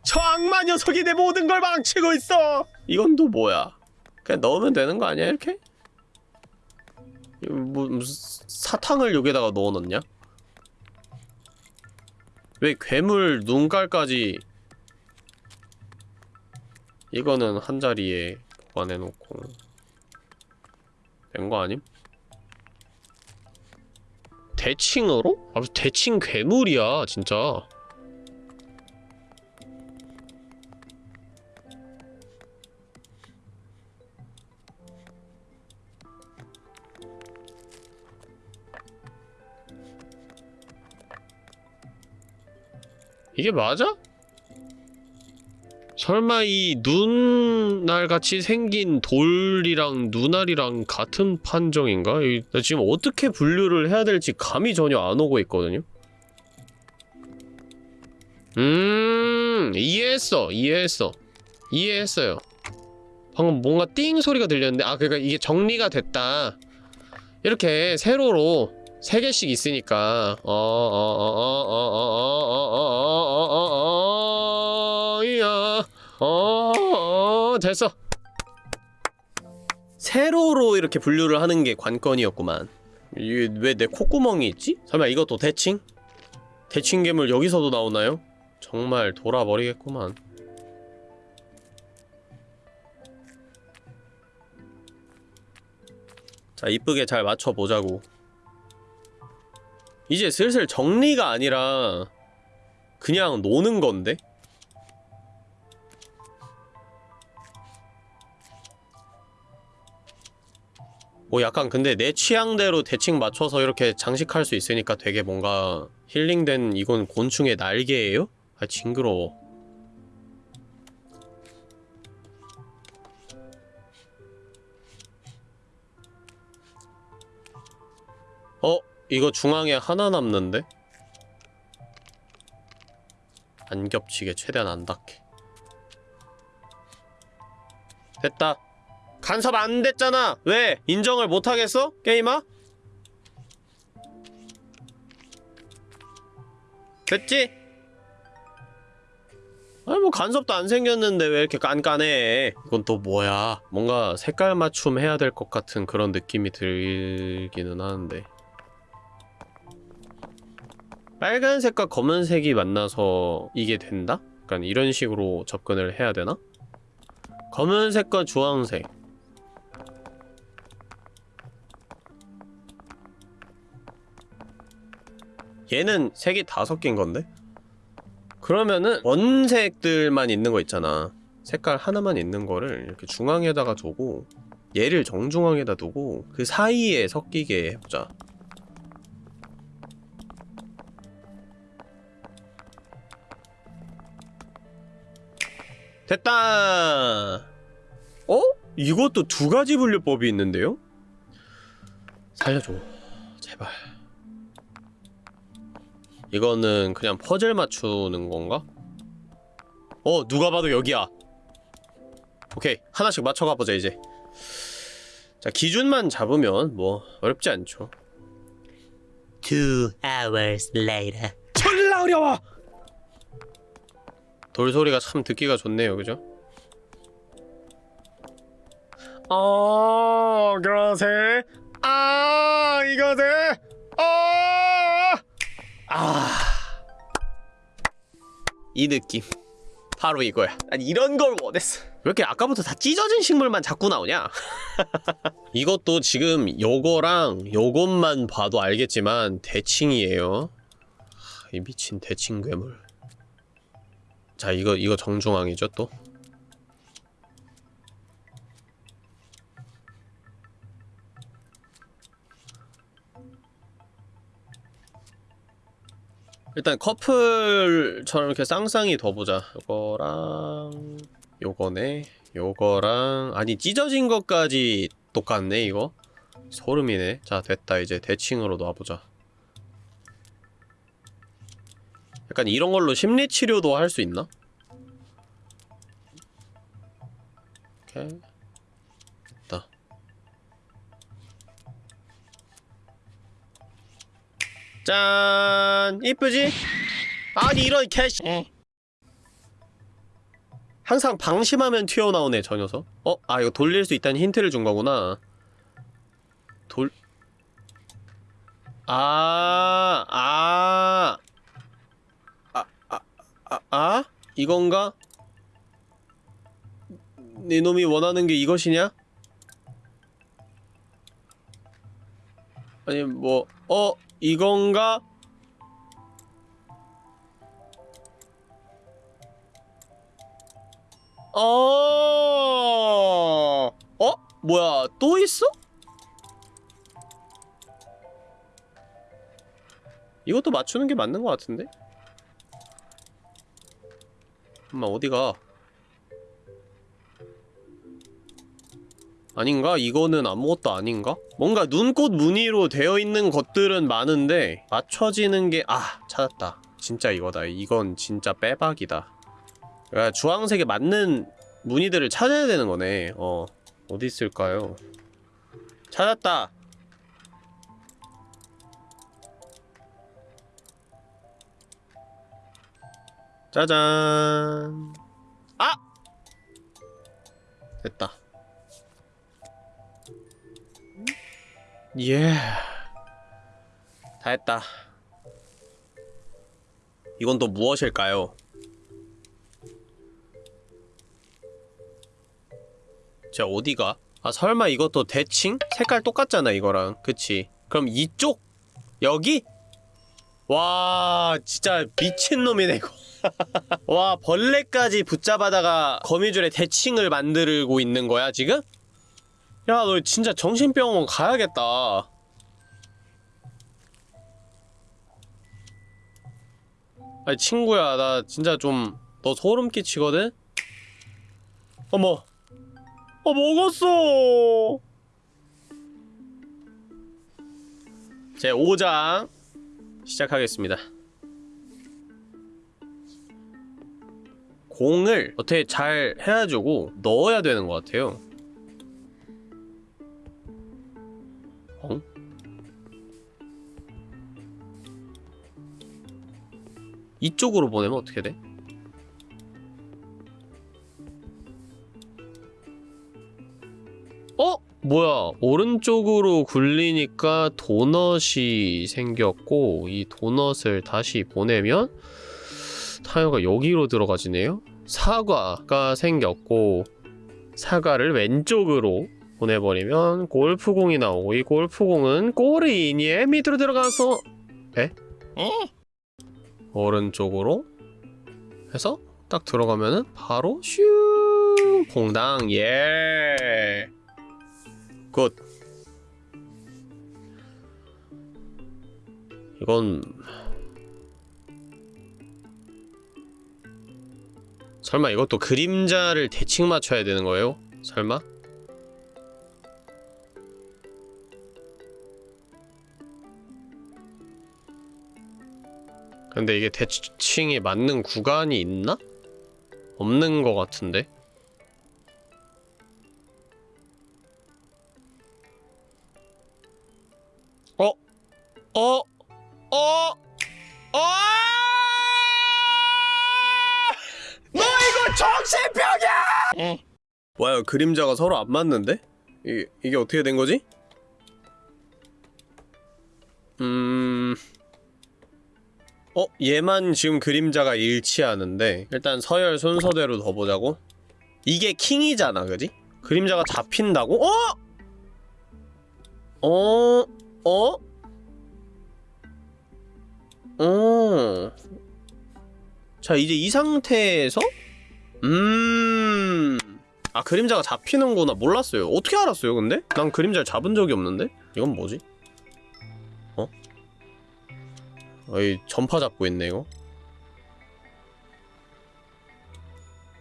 저 악마 녀석이 내 모든 걸 망치고 있어! 이건 또 뭐야? 그냥 넣으면 되는 거 아니야, 이렇게? 뭐, 무슨 사탕을 여기다가 넣어놓냐? 왜 괴물 눈깔까지 이거는 한 자리에 보관해놓고 된 거 아님? 대칭으로? 아, 대칭 괴물이야, 진짜. 이게 맞아? 설마 이 눈알같이 생긴 돌이랑 눈알이랑 같은 판정인가? 이- 나 지금 어떻게 분류를 해야 될지 감이 전혀 안 오고 있거든요? 음, 이해했어, 이해했어. 이해했어요. 방금 뭔가 띵 소리가 들렸는데, 아, 그러니까 이게 정리가 됐다. 이렇게 세로로 세 개씩 있으니까 어 어 어 어 어 어 어 어어 맞춰보자고 이제 슬슬 정리가 아니라 그냥 노는 건데? 뭐 약간 근데 내 취향대로 대칭 맞춰서 이렇게 장식할 수 있으니까 되게 뭔가 힐링된 이건 곤충의 날개예요? 아 징그러워 이거 중앙에 하나 남는데? 안 겹치게 최대한 안 닿게 됐다 간섭 안 됐잖아 왜? 인정을 못하겠어? 게임아? 됐지? 아니 뭐 간섭도 안 생겼는데 왜 이렇게 깐깐해 이건 또 뭐야 뭔가 색깔 맞춤 해야 될 것 같은 그런 느낌이 들기는 하는데 빨간색과 검은색이 만나서 이게 된다? 약간 이런 식으로 접근을 해야 되나? 검은색과 주황색 얘는 색이 다 섞인 건데? 그러면은 원색들만 있는 거 있잖아 색깔 하나만 있는 거를 이렇게 중앙에다가 두고 얘를 정중앙에다 두고 그 사이에 섞이게 해보자 됐다 어? 이것도 두 가지 분류법이 있는데요? 살려줘 제발 이거는 그냥 퍼즐 맞추는 건가? 어 누가 봐도 여기야 오케이 하나씩 맞춰가 보자 이제 자 기준만 잡으면 뭐 어렵지 않죠 Two hours later. 졸라 어려워 돌소리가 참 듣기가 좋네요. 그죠? 어 그러세. 아 이거세. 아아이 느낌. 바로 이거야. 난 이런 걸 원했어. 왜 이렇게 아까부터 다 찢어진 식물만 자꾸 나오냐? (laughs) 이것도 지금 요거랑 요것만 봐도 알겠지만 대칭이에요. 하, 이 미친 대칭 괴물 자 이거 이거 정중앙이죠 또? 일단 커플처럼 이렇게 쌍쌍이 더 보자. 요거랑 요거네. 요거랑 아니 찢어진 것까지 똑같네 이거? 소름이네. 자 됐다. 이제 대칭으로 놔보자 약간 이런 걸로 심리치료도 할 수 있나? 오케이. 됐다. 짠! 이쁘지? 아니 이런 캐시 항상 방심하면 튀어나오네 저 녀석. 어? 아 이거 돌릴 수 있다는 힌트를 준 거구나. 돌... 아... 아... 아... 아... 아... 아? 이건가? 네 놈이 원하는 게 이것이냐? 아니 뭐... 어? 이건가? 어... 어? 뭐야 또 있어? 이것도 맞추는 게 맞는 것 같은데? 엄마 어디가? 아닌가? 이거는 아무것도 아닌가? 뭔가 눈꽃 무늬로 되어 있는 것들은 많은데 맞춰지는 게... 아! 찾았다 진짜 이거다 이건 진짜 빼박이다 그러니까 주황색에 맞는 무늬들을 찾아야 되는 거네 어 어디 있을까요? 찾았다 짜잔 아! 됐다 예. 다 했다. 이건 또 무엇일까요? 자, 어디가? 아, 설마 이것도 대칭? 색깔 똑같잖아, 이거랑. 그치? 그럼 이쪽? 여기? 와, 진짜 미친놈이네, 이거. (laughs) 와, 벌레까지 붙잡아다가 거미줄에 대칭을 만들고 있는 거야, 지금? 야, 너 진짜 정신병원 가야겠다. 아니, 친구야, 나 진짜 좀, 너 소름 끼치거든? 어머. 어, 먹었어! 제 5장 시작하겠습니다. 공을 어떻게 잘 해가지고 넣어야 되는 것 같아요. 어? 이쪽으로 보내면 어떻게 돼? 어? 뭐야 오른쪽으로 굴리니까 도넛이 생겼고 이 도넛을 다시 보내면 타이어가 여기로 들어가지네요 사과가 생겼고 사과를 왼쪽으로 보내버리면 골프공이 나오고 이 골프공은 꼬리니에 밑으로 들어가서 에? 오른쪽으로 해서 딱 들어가면은 바로 슈 퐁당 예 good. 이건 설마 이것도 그림자를 대칭 맞춰야 되는 거예요? 설마? 근데 이게 대칭이 맞는 구간이 있나? 없는 것 같은데? 어? 어? 어? 어? 너 이거 정신병이야! 뭐야 그림자가 서로 안 맞는데? 이, 이게 어떻게 된 거지? 음... 어? 얘만 지금 그림자가 일치하는데 일단 서열 순서대로 더 보자고 이게 킹이잖아 그지? 그림자가 잡힌다고? 어? 어? 어? 어. 자, 이제 이 상태에서 음. 아, 그림자가 잡히는구나. 몰랐어요. 어떻게 알았어요, 근데? 난 그림자를 잡은 적이 없는데? 이건 뭐지? 어? 어이, 전파 잡고 있네, 이거.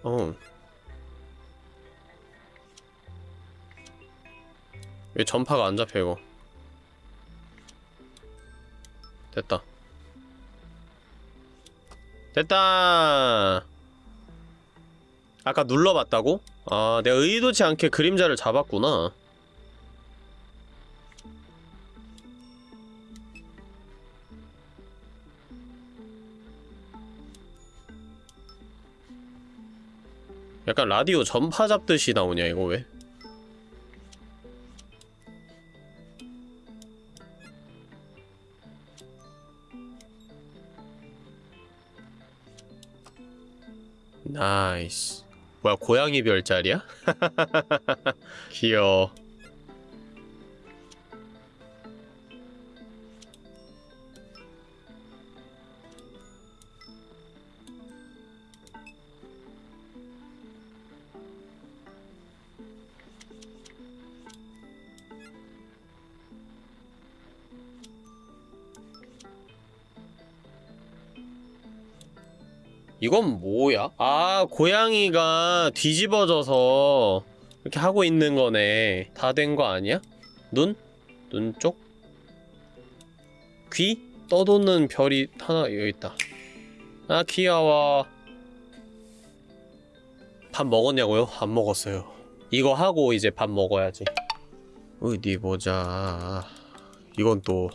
어. 왜 전파가 안 잡혀, 이거? 됐다. 됐다. 아까 눌러봤다고? 아, 내가 의도치 않게 그림자를 잡았구나. 약간 라디오 전파 잡듯이 나오냐, 이거 왜? 나이스. 뭐야, 고양이 별자리야? (laughs) 귀여워. 이건 뭐야? 아, 고양이가 뒤집어져서 이렇게 하고 있는 거네. 다 된 거 아니야? 눈? 눈 쪽? 귀? 떠도는 별이 하나 여기 있다. 아, 귀여워. 밥 먹었냐고요? 안 먹었어요. 이거 하고 이제 밥 먹어야지. 어디 보자. 이건 또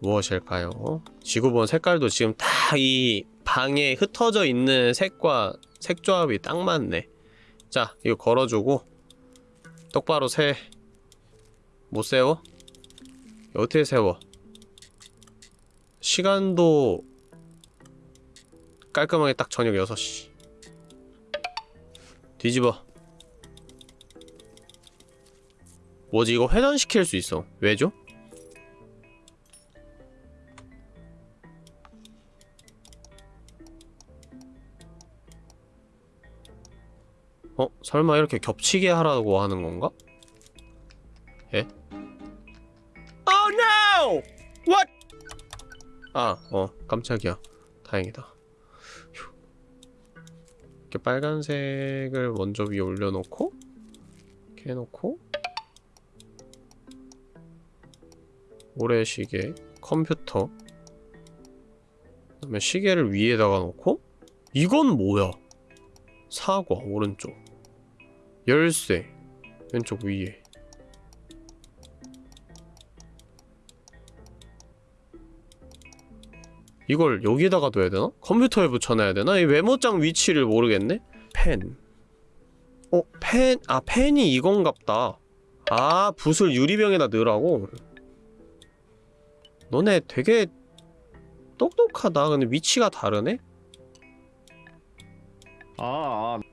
무엇일까요? 지구본 색깔도 지금 다 이 방에 흩어져 있는 색과 색 조합이 딱 맞네. 자, 이거 걸어주고 똑바로 세. 못 세워? 어떻게 세워? 시간도 깔끔하게 딱 저녁 6시. 뒤집어. 뭐지 이거 회전시킬 수 있어. 왜죠? 어? 설마 이렇게 겹치게 하라고 하는 건가? 예? Oh no! What? 아, 어, 깜짝이야. 다행이다. 휴. 이렇게 빨간색을 먼저 위에 올려놓고 이렇게 해놓고 모래시계, 컴퓨터 그 다음에 시계를 위에다가 놓고 이건 뭐야? 사과 오른쪽 열쇠 왼쪽 위에 이걸 여기에다가 둬야 되나? 컴퓨터에 붙여놔야 되나? 이 메모장 위치를 모르겠네? 펜 어? 펜? 아 펜이 이건갑다 아 붓을 유리병에다 넣으라고? 너네 되게 똑똑하다 근데 위치가 다르네? 아, 아.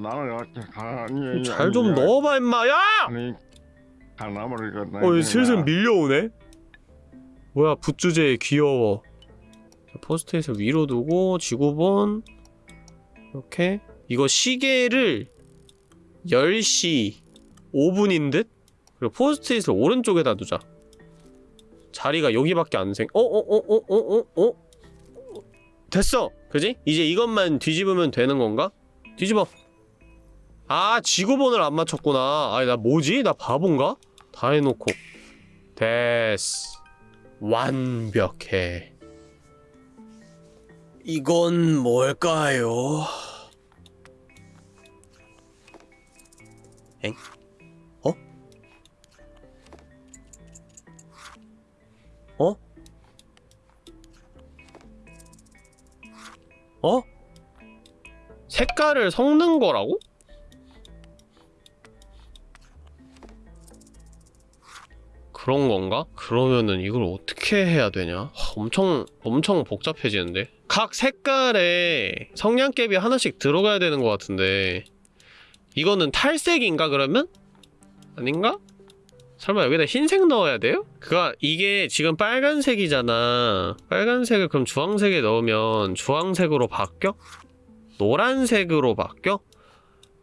나는 이렇게 가만히 잘좀 넣어봐 임마 야! 아니 가나버리겠네 어, 슬슬 밀려오네? 뭐야, 붓주제 귀여워. 자, 포스트잇을 위로 두고, 지구본. 이렇게. 이거 시계를 10시 5분인 듯? 그리고 포스트잇을 오른쪽에다 두자. 자리가 여기밖에 안 생, 어, 어, 어, 어, 어, 어, 어? 됐어! 그지? 이제 이것만 뒤집으면 되는 건가? 뒤집어 아 지구본을 안 맞췄구나 아니 나 뭐지? 나 바본가? 다 해놓고 됐어 완벽해 이건 뭘까요? 엥? 어? 어? 어? 색깔을 섞는 거라고? 그런 건가? 그러면은 이걸 어떻게 해야 되냐? 하, 엄청 엄청 복잡해지는데 각 색깔에 성냥개비 하나씩 들어가야 되는 것 같은데 이거는 탈색인가 그러면? 아닌가? 설마 여기다 흰색 넣어야 돼요? 그가 이게 지금 빨간색이잖아 빨간색을 그럼 주황색에 넣으면 주황색으로 바뀌어? 노란색으로 바뀌어?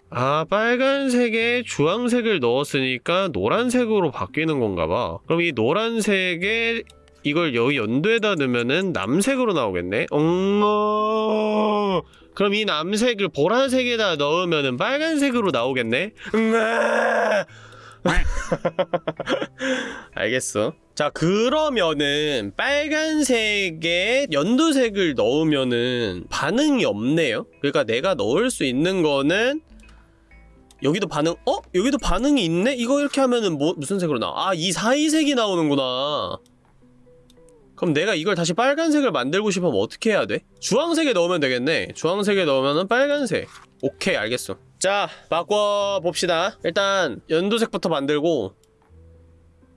아 빨간색에 주황색을 넣었으니까 노란색으로 바뀌는 건가 봐. 그럼 이 노란색에 이걸 여기 연두에다 넣으면은 남색으로 나오겠네? 엉어. 그럼 이 남색을 보라색에다 넣으면은 빨간색으로 나오겠네? 응아 (laughs) 알겠어. 자 그러면은 빨간색에 연두색을 넣으면은 반응이 없네요? 그러니까 내가 넣을 수 있는 거는 여기도 반응 어? 여기도 반응이 있네? 이거 이렇게 하면은 뭐 무슨 색으로 나와? 아 이 사이색이 나오는구나 그럼 내가 이걸 다시 빨간색을 만들고 싶으면 어떻게 해야 돼? 주황색에 넣으면 되겠네 주황색에 넣으면은 빨간색 오케이 알겠어 자 바꿔봅시다 일단 연두색부터 만들고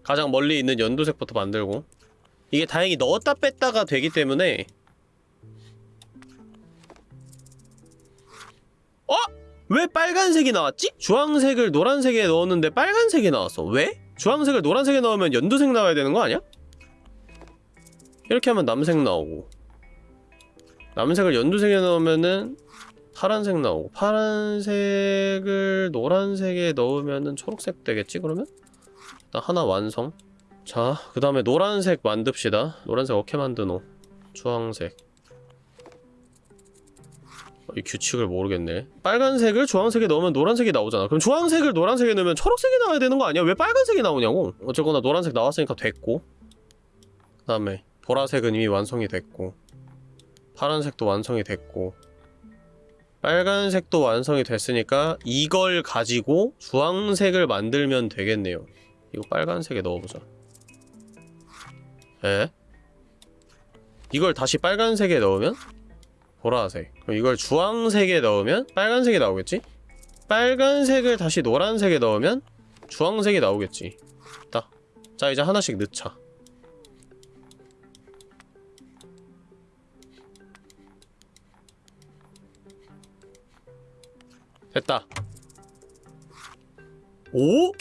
가장 멀리 있는 연두색부터 만들고 이게 다행히 넣었다 뺐다가 되기 때문에 어? 왜 빨간색이 나왔지? 주황색을 노란색에 넣었는데 빨간색이 나왔어 왜? 주황색을 노란색에 넣으면 연두색 나와야 되는 거 아니야? 이렇게 하면 남색 나오고 남색을 연두색에 넣으면은 파란색 나오고 파란색을 노란색에 넣으면은 초록색 되겠지 그러면? 일단 하나 완성 자그 다음에 노란색 만듭시다 노란색 어떻게 만드노 주황색 어, 이 규칙을 모르겠네. 빨간색을 주황색에 넣으면 노란색이 나오잖아. 그럼 주황색을 노란색에 넣으면 초록색이 나와야 되는 거 아니야? 왜 빨간색이 나오냐고? 어쨌거나 노란색 나왔으니까 됐고. 그 다음에 보라색은 이미 완성이 됐고. 파란색도 완성이 됐고. 빨간색도 완성이 됐으니까 이걸 가지고 주황색을 만들면 되겠네요. 이거 빨간색에 넣어보자. 에? 이걸 다시 빨간색에 넣으면? 보라색 이걸 주황색에 넣으면 빨간색이 나오겠지? 빨간색을 다시 노란색에 넣으면 주황색이 나오겠지 딱. 자 이제 하나씩 넣자 됐다 오?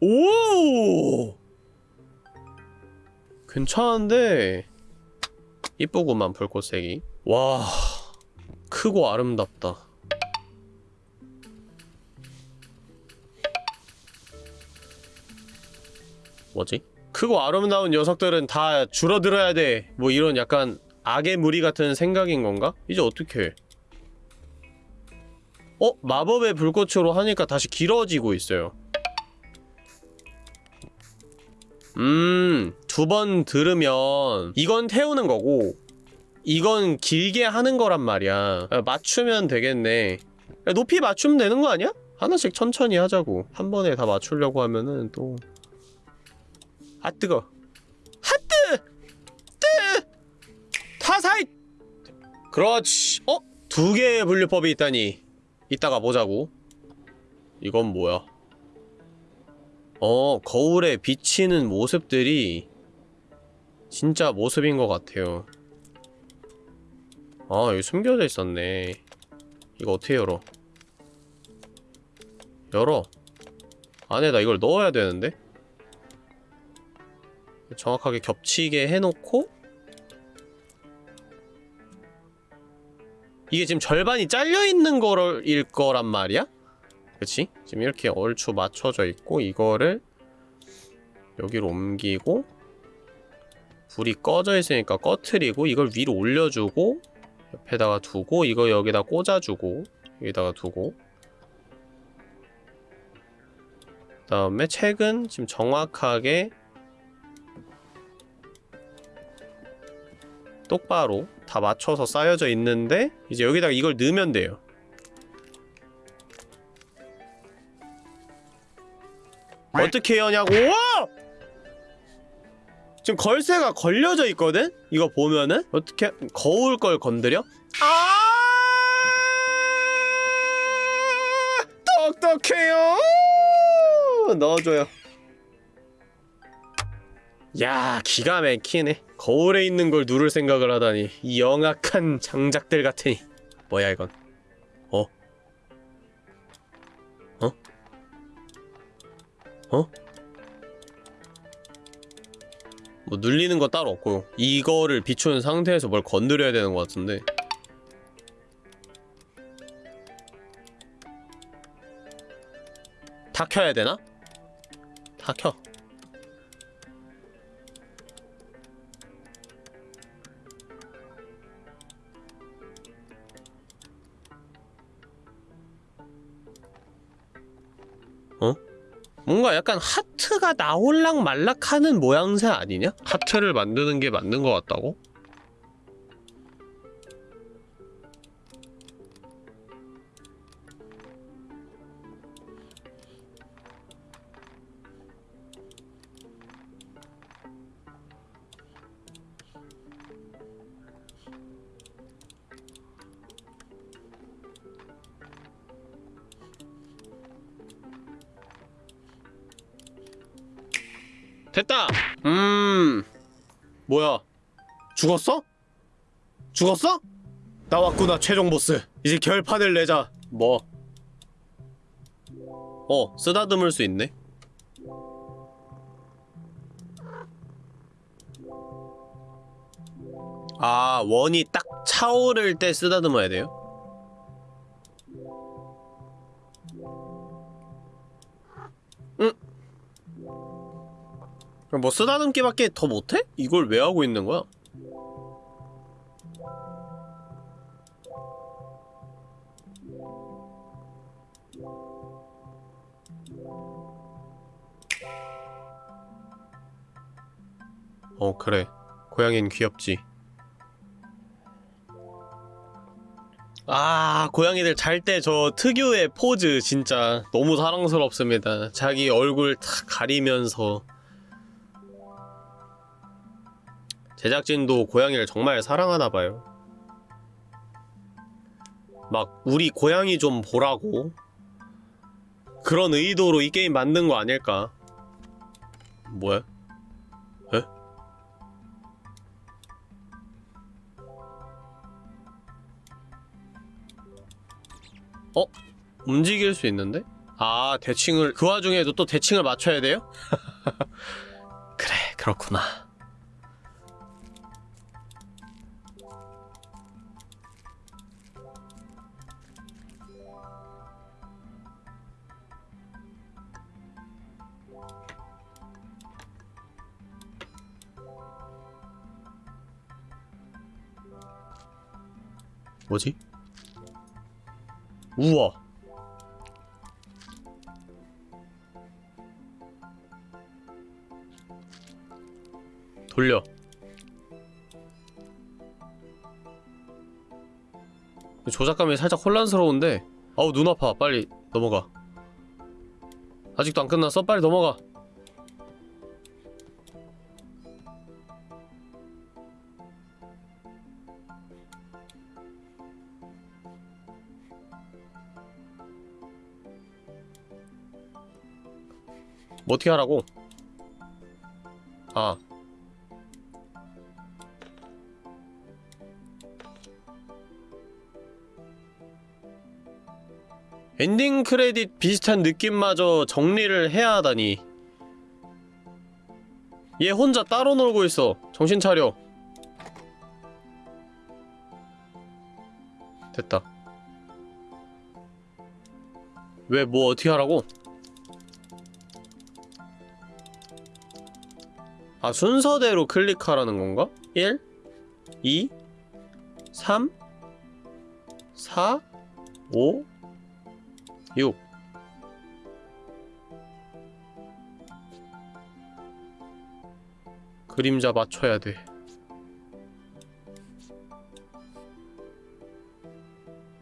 오! 괜찮은데 이쁘구만 불꽃색이 와 크고 아름답다 뭐지? 크고 아름다운 녀석들은 다 줄어들어야 돼 뭐 이런 약간 악의 무리 같은 생각인 건가? 이제 어떻게 해? 어? 마법의 불꽃으로 하니까 다시 길어지고 있어요 음, 두 번 들으면 이건 태우는 거고 이건 길게 하는 거란 말이야 아, 맞추면 되겠네 야, 높이 맞추면 되는 거 아니야? 하나씩 천천히 하자고 한 번에 다 맞추려고 하면은 또 아 뜨거 하뜨! 뜨! 타사이! 그렇지 어? 두 개의 분류법이 있다니 이따가 보자고 이건 뭐야 어 거울에 비치는 모습들이 진짜 모습인 것 같아요 아 여기 숨겨져 있었네 이거 어떻게 열어 열어 안에다 이걸 넣어야 되는데 정확하게 겹치게 해놓고 이게 지금 절반이 잘려있는 거일 거란 말이야? 그치? 지금 이렇게 얼추 맞춰져 있고 이거를 여기로 옮기고 불이 꺼져 있으니까 꺼트리고 이걸 위로 올려주고 옆에다가 두고 이거 여기다 꽂아주고 여기다가 두고. 그 다음에 책은 지금 정확하게 똑바로 다 맞춰서 쌓여져 있는데 이제 여기다가 이걸 넣으면 돼요. 어떻게 여냐고 지금 걸쇠가 걸려져 있거든? 이거 보면은 어떻게 거울 걸 건드려? 아 똑똑해요 넣어줘요 야 기가 막히네 거울에 있는 걸 누를 생각을 하다니 이 영악한 장작들 같으니 뭐야 이건 어? 어? 어? 뭐 눌리는 거 따로 없고 이거를 비추는 상태에서 뭘 건드려야 되는 것 같은데 다 켜야 되나? 다 켜. 어? 뭔가 약간 하트가 나올락 말락하는 모양새 아니냐? 하트를 만드는 게 맞는 것 같다고? 죽었어? 죽었어? 나왔구나 최종 보스 이제 결판을 내자 뭐? 어 쓰다듬을 수 있네 아 원이 딱 차오를 때 쓰다듬어야 돼요? 응 그럼 뭐 쓰다듬기밖에 더 못해? 이걸 왜 하고 있는 거야? 어 그래 고양이는 귀엽지 아 고양이들 잘 때 저 특유의 포즈 진짜 너무 사랑스럽습니다 자기 얼굴 탁 가리면서 제작진도 고양이를 정말 사랑하나봐요. 막, 우리 고양이 좀 보라고. 그런 의도로 이 게임 만든 거 아닐까? 뭐야? 어? 움직일 수 있는데? 아, 대칭을, 그 와중에도 또 대칭을 맞춰야 돼요? (laughs) 그래, 그렇구나. 뭐지? 우와 돌려. 조작감이 살짝 혼란스러운데. 아우 눈 아파. 빨리 넘어가. 아직도 안 끝났어? 빨리 넘어가 뭐 어떻게 하라고? 아. 엔딩 크레딧 비슷한 느낌마저 정리를 해야 하다니. 얘 혼자 따로 놀고 있어. 정신 차려. 됐다. 왜 뭐 어떻게 하라고? 아 순서대로 클릭하라는 건가? 1 2 3 4 5 6 그림자 맞춰야 돼.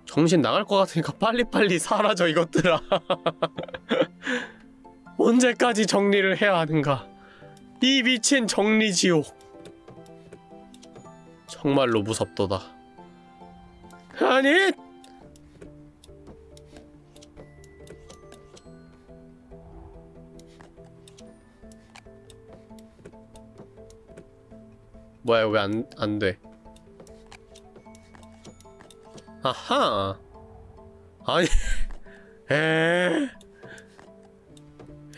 정신 나갈 것 같으니까 (laughs) 빨리빨리 사라져 이것들아. (laughs) 언제까지 정리를 해야 하는가? 이 미친 정리지옥. 정말로 무섭도다. 아니! 뭐야 왜 안 안 돼? 아하. 아니. (laughs) 에.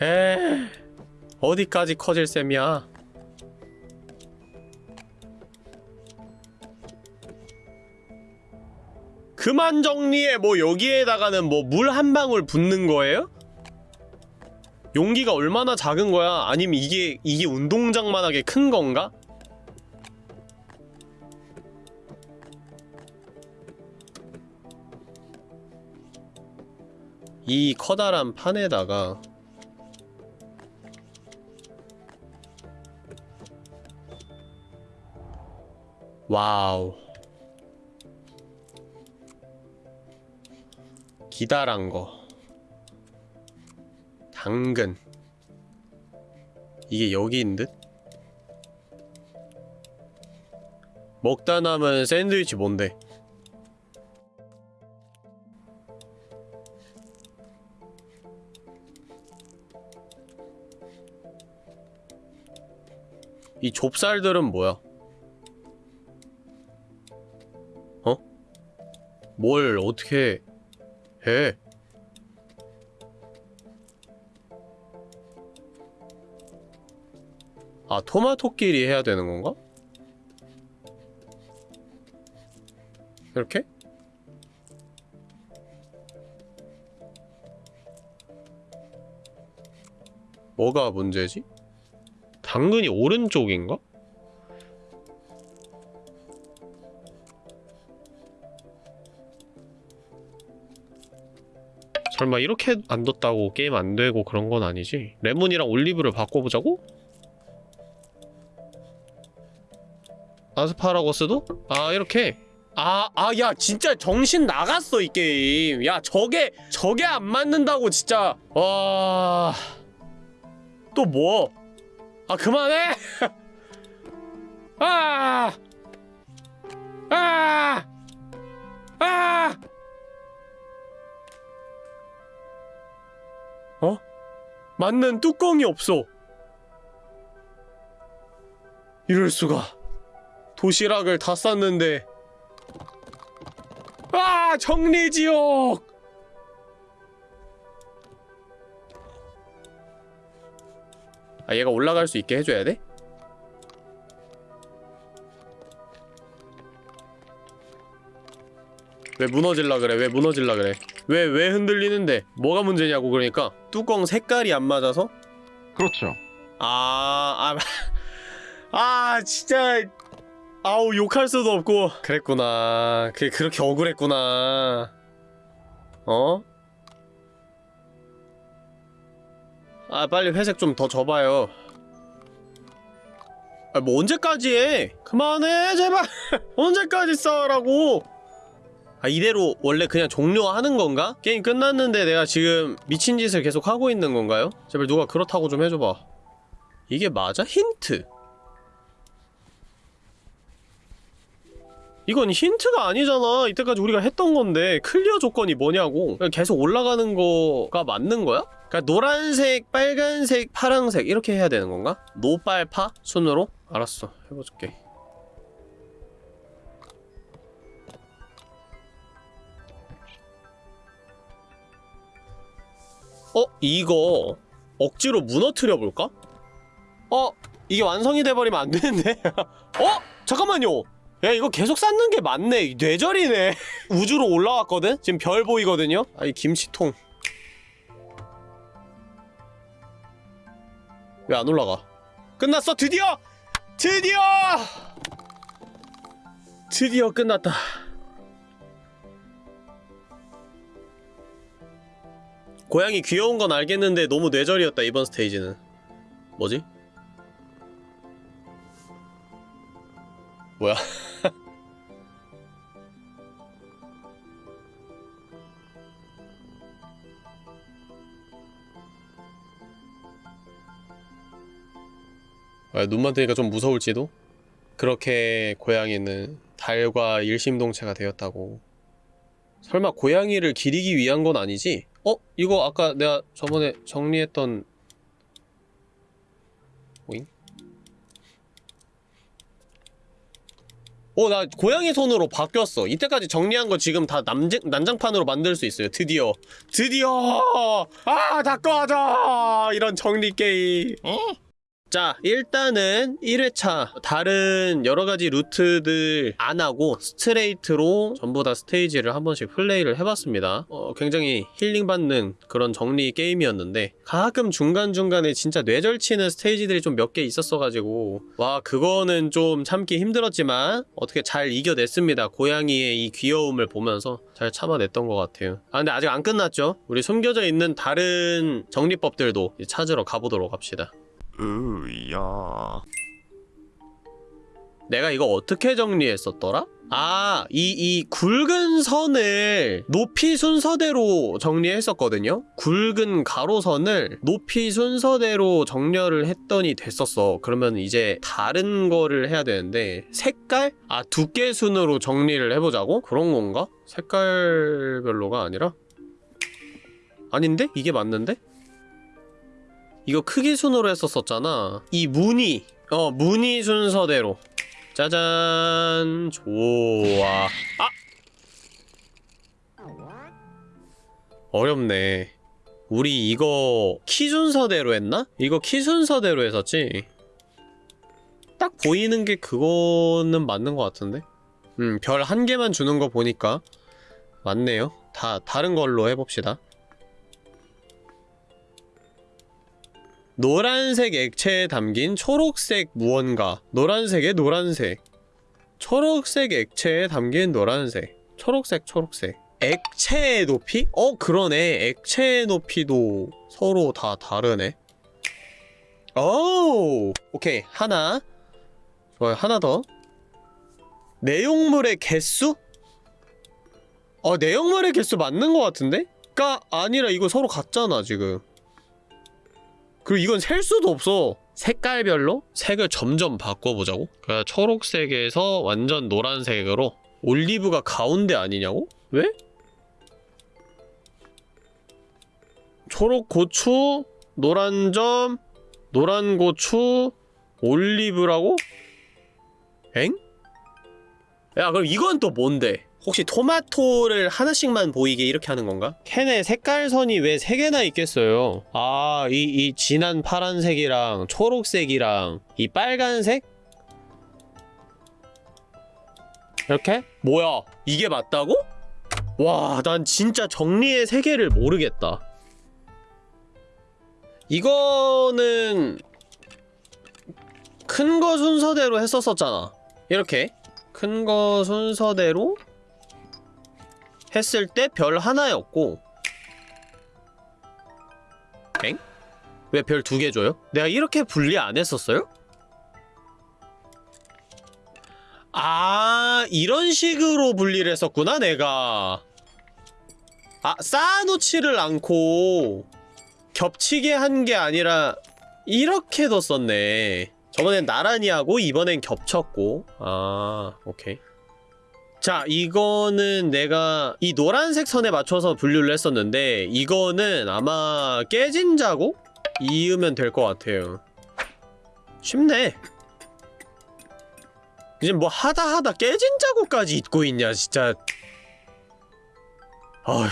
에. 어디까지 커질 셈이야? 그만 정리해. 뭐 여기에다가는 뭐 물 한 방울 붓는 거예요? 용기가 얼마나 작은 거야? 아니면 이게 이게 운동장만하게 큰 건가? 이 커다란 판에다가 와우 기다란 거 당근 이게 여기인 듯? 먹다 남은 샌드위치 뭔데? 이 좁쌀들은 뭐야? 뭘 어떻게 해? 아, 토마토끼리 해야 되는 건가? 이렇게? 뭐가 문제지? 당근이 오른쪽인가? 설마 이렇게 안 뒀다고 게임 안 되고 그런 건 아니지? 레몬이랑 올리브를 바꿔보자고? 아스파라거스도? 아 이렇게 아, 아, 야, 진짜 정신 나갔어, 이 게임. 야, 저게, 저게 안 맞는다고, 진짜. 와. 또 뭐? 아, 그만해! (laughs) 아! 아! 아! 맞는 뚜껑이 없어. 이럴 수가. 도시락을 다 쌌는데. 아! 정리지옥! 아, 얘가 올라갈 수 있게 해줘야 돼? 왜 무너질라 그래? 왜 무너질라 그래? 왜, 왜 흔들리는데? 뭐가 문제냐고, 그러니까. 뚜껑 색깔이 안 맞아서? 그렇죠. 아, 아, (laughs) 아, 진짜. 아우, 욕할 수도 없고. 그랬구나. 그게 그렇게 억울했구나. 어? 아, 빨리 회색 좀 더 줘봐요. 아, 뭐 언제까지 해? 그만해, 제발. (laughs) 언제까지 싸우라고? 아, 이대로 원래 그냥 종료하는 건가? 게임 끝났는데 내가 지금 미친 짓을 계속 하고 있는 건가요? 제발 누가 그렇다고 좀 해줘봐. 이게 맞아? 힌트. 이건 힌트가 아니잖아. 이때까지 우리가 했던 건데 clear 조건이 뭐냐고. 계속 올라가는 거가 맞는 거야? 그러니까 노란색, 빨간색, 파란색 이렇게 해야 되는 건가? 노빨파? 순으로? 알았어. 해볼게. 어? 이거 억지로 무너뜨려 볼까? 어? 이게 완성이 돼버리면 안 되는데? (laughs) 어? 잠깐만요! 야 이거 계속 쌓는 게 맞네 뇌절이네 (laughs) 우주로 올라왔거든? 지금 별 보이거든요? 아이 김치통 왜 안 올라가? 끝났어 드디어! 드디어! 드디어 끝났다 고양이 귀여운 건 알겠는데 너무 뇌절이었다 이번 스테이지는 뭐지? 뭐야? (laughs) 아, 눈만 뜨니까 좀 무서울지도? 그렇게 고양이는 달과 일심동체가 되었다고. 설마 고양이를 기리기 위한 건 아니지? 어? 이거 아까 내가 저번에 정리했던 오잉? 어, 나 고양이 손으로 바뀌었어. 이때까지 정리한 거 지금 다 남장, 난장판으로 만들 수 있어요. 드디어. 드디어! 아, 다 꺼져! 이런 정리 게임. 자, 일단은 1회차 다른 여러가지 루트들 안 하고 스트레이트로 전부 다 스테이지를 한 번씩 플레이를 해봤습니다. 어, 굉장히 힐링받는 그런 정리 게임이었는데 가끔 중간중간에 진짜 뇌절치는 스테이지들이 좀 몇 개 있었어가지고 와 그거는 좀 참기 힘들었지만 어떻게 잘 이겨냈습니다. 고양이의 이 귀여움을 보면서 잘 참아냈던 것 같아요. 아 근데 아직 안 끝났죠? 우리 숨겨져 있는 다른 정리법들도 찾으러 가보도록 합시다. 으야. 내가 이거 어떻게 정리했었더라? 아, 이, 이 굵은 선을 높이 순서대로 정리했었거든요? 굵은 가로선을 높이 순서대로 정렬을 했더니 됐었어. 그러면 이제 다른 거를 해야 되는데, 색깔? 아, 두께 순으로 정리를 해보자고? 그런 건가? 색깔별로가 아니라? 아닌데? 이게 맞는데? 이거 크기 순으로 했었었잖아. 이 무늬. 어, 무늬 순서대로. 짜잔. 좋아. 아! 어렵네. 우리 이거 키 순서대로 했나? 이거 키 순서대로 했었지? 딱 보이는 게 그거는 맞는 것 같은데? 음, 별 한 개만 주는 거 보니까 맞네요. 다 다른 걸로 해봅시다. 노란색 액체에 담긴 초록색 무언가. 노란색에 노란색. 초록색 액체에 담긴 노란색. 초록색 초록색. 액체의 높이? 어 그러네. 액체의 높이도 서로 다 다르네. 오 오케이. 하나. 좋아요. 하나 더. 내용물의 개수? 어 내용물의 개수 맞는 것 같은데? 가 아니라 이거 서로 같잖아 지금 그리고 이건 셀 수도 없어. 색깔별로 색을 점점 바꿔보자고? 그러니까 초록색에서 완전 노란색으로 올리브가 가운데 아니냐고? 왜? 초록 고추, 노란 점, 노란 고추, 올리브라고? 엥? 야 그럼 이건 또 뭔데? 혹시 토마토를 하나씩만 보이게 이렇게 하는 건가? 캔에 색깔선이 왜 세개나 있겠어요? 아, 이, 이 진한 파란색이랑 초록색이랑 이 빨간색? 이렇게? 뭐야, 이게 맞다고? 와, 난 진짜 정리의 세계를 모르겠다. 이거는 큰 거 순서대로 했었었잖아. 이렇게 큰 거 순서대로 했을 때 별 하나였고 엥? 왜 별 두 개 줘요? 내가 이렇게 분리 안 했었어요? 아 이런 식으로 분리를 했었구나 내가 아 쌓아놓지를 않고 겹치게 한 게 아니라 이렇게 뒀었네 저번엔 나란히 하고 이번엔 겹쳤고 아 오케이 자 이거는 내가 이 노란색 선에 맞춰서 분류를 했었는데 이거는 아마 깨진 자국? 이으면 될 것 같아요 쉽네 이제 뭐 하다 하다 깨진 자국까지 잊고 있냐 진짜 아휴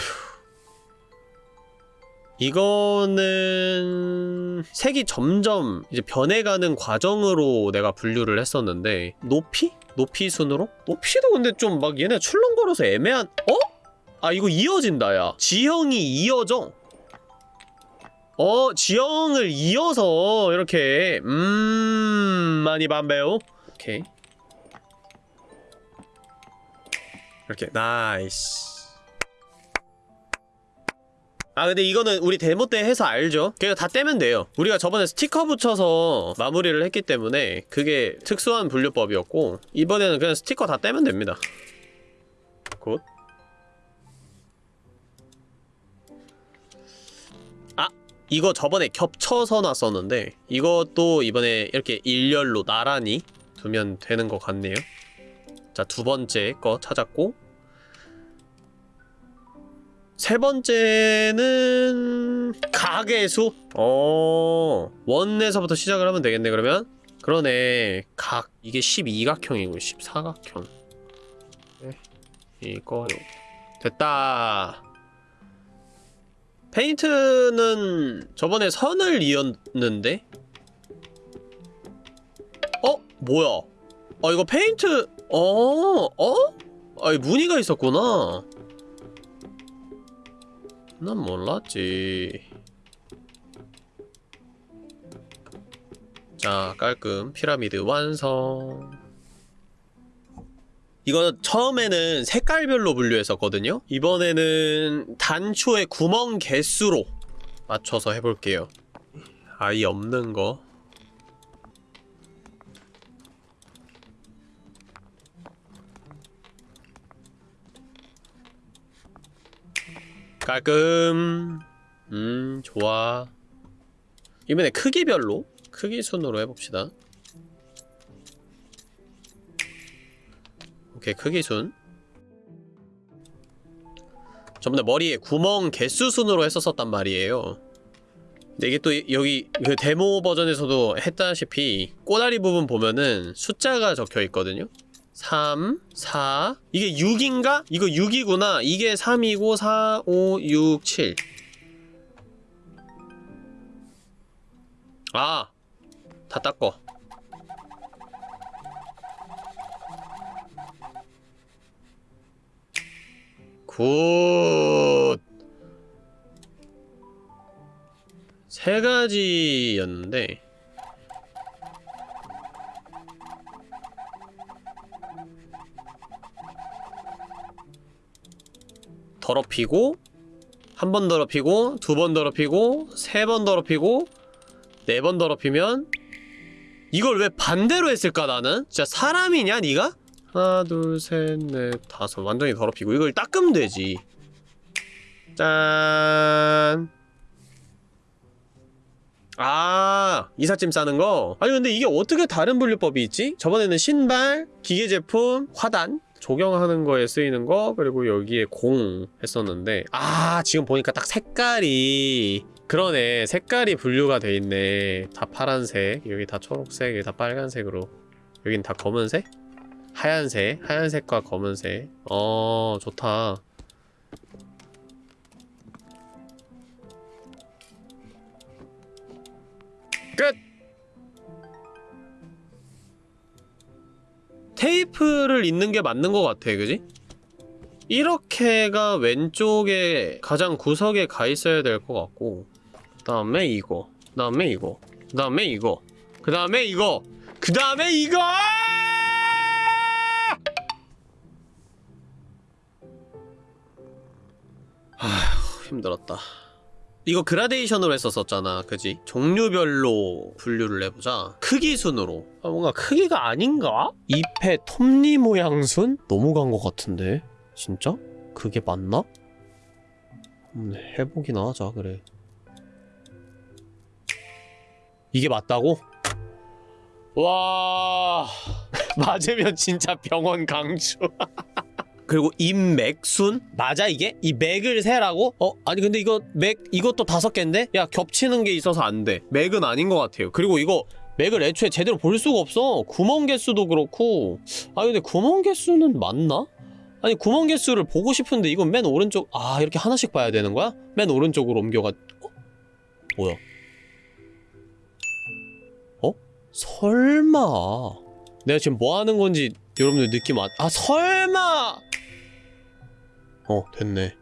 이거는 색이 점점 이제 변해가는 과정으로 내가 분류를 했었는데 높이? 높이 순으로? 높이도 근데 좀 막 얘네 출렁거려서 애매한 어? 아 이거 이어진다 야. 지형이 이어져. 어 지형을 이어서 이렇게 음 많이 반배요 오케이. 이렇게 nice 아 근데 이거는 우리 데모 때 해서 알죠? 그냥 다 떼면 돼요 우리가 저번에 스티커 붙여서 마무리를 했기 때문에 그게 특수한 분류법이었고 이번에는 그냥 스티커 다 떼면 됩니다 good 아! 이거 저번에 겹쳐서 놨었는데 이것도 이번에 이렇게 일렬로 나란히 두면 되는 것 같네요 자 두 번째 거 찾았고 세 번째는 가계수? 어 원에서부터 시작을 하면 되겠네 그러면 그러네 각 이게 12각형이고 14각형 네. 이거 됐다 페인트는 저번에 선을 이었는데 어? 뭐야 아 이거 페인트 어? 어? 아이 무늬가 있었구나 난 몰랐지. 자, 깔끔 피라미드 완성. 이거 처음에는 색깔별로 분류했었거든요? 이번에는 단초의 구멍 개수로 맞춰서 해볼게요. 아이 없는 거. 깔끔. 음 좋아. 이번에 크기별로 크기 순으로 해봅시다. 오케이 크기 순. 저번에 머리에 구멍 개수 순으로 했었었단 말이에요. 근데 이게 또 여기 그 데모 버전에서도 했다시피 꼬다리 부분 보면은 숫자가 적혀 있거든요 3, 4 이게 6인가? 이거 6이구나 이게 3이고 4, 5, 6, 7 아! 다 닦어 good! 세 가지였는데 더럽히고 한 번 더럽히고 두 번 더럽히고 세 번 더럽히고 네 번 더럽히면 이걸 왜 반대로 했을까 나는? 진짜 사람이냐 니가? 하나 둘 셋 넷 다섯 완전히 더럽히고 이걸 닦으면 되지 짠 아, 이삿짐 싸는 거? 아니, 근데 이게 어떻게 다른 분류법이 있지? 저번에는 신발, 기계제품, 화단, 조경하는 거에 쓰이는 거, 그리고 여기에 공 했었는데, 아, 지금 보니까 딱 색깔이, 그러네. 색깔이 분류가 돼 있네. 다 파란색, 여기 다 초록색, 여기 다 빨간색으로. 여긴 다 검은색? 하얀색, 하얀색과 검은색. 어, 좋다. 끝! 테이프를 있는 게 맞는 것 같아, 그지? 이렇게가 왼쪽에 가장 구석에 가 있어야 될 것 같고 그 다음에 이거 그 다음에 이거 그 다음에 이거 그 다음에 이거 그 다음에 이거 아휴 힘들었다 이거 그라데이션으로 했었었잖아 그지? 종류별로 분류를 해보자 크기 순으로 아, 뭔가 크기가 아닌가? 잎의 톱니 모양 순? 너무 간 것 같은데 진짜? 그게 맞나? 음, 해보기나 하자 그래 이게 맞다고? 와 (laughs) 맞으면 진짜 병원 강추 (laughs) 그리고 입맥순? 맞아 이게? 이 맥을 세라고? 어? 아니 근데 이거 맥 이것도 다섯 개인데? 야 겹치는 게 있어서 안돼 맥은 아닌 것 같아요 그리고 이거 맥을 애초에 제대로 볼 수가 없어 구멍 개수도 그렇고 아니 근데 구멍 개수는 맞나? 아니 구멍 개수를 보고 싶은데 이건 맨 오른쪽 아 이렇게 하나씩 봐야 되는 거야? 맨 오른쪽으로 옮겨가 어? 뭐야? 어? 설마 내가 지금 뭐 하는 건지 여러분들 느낌 안... 아 설마! 어 됐네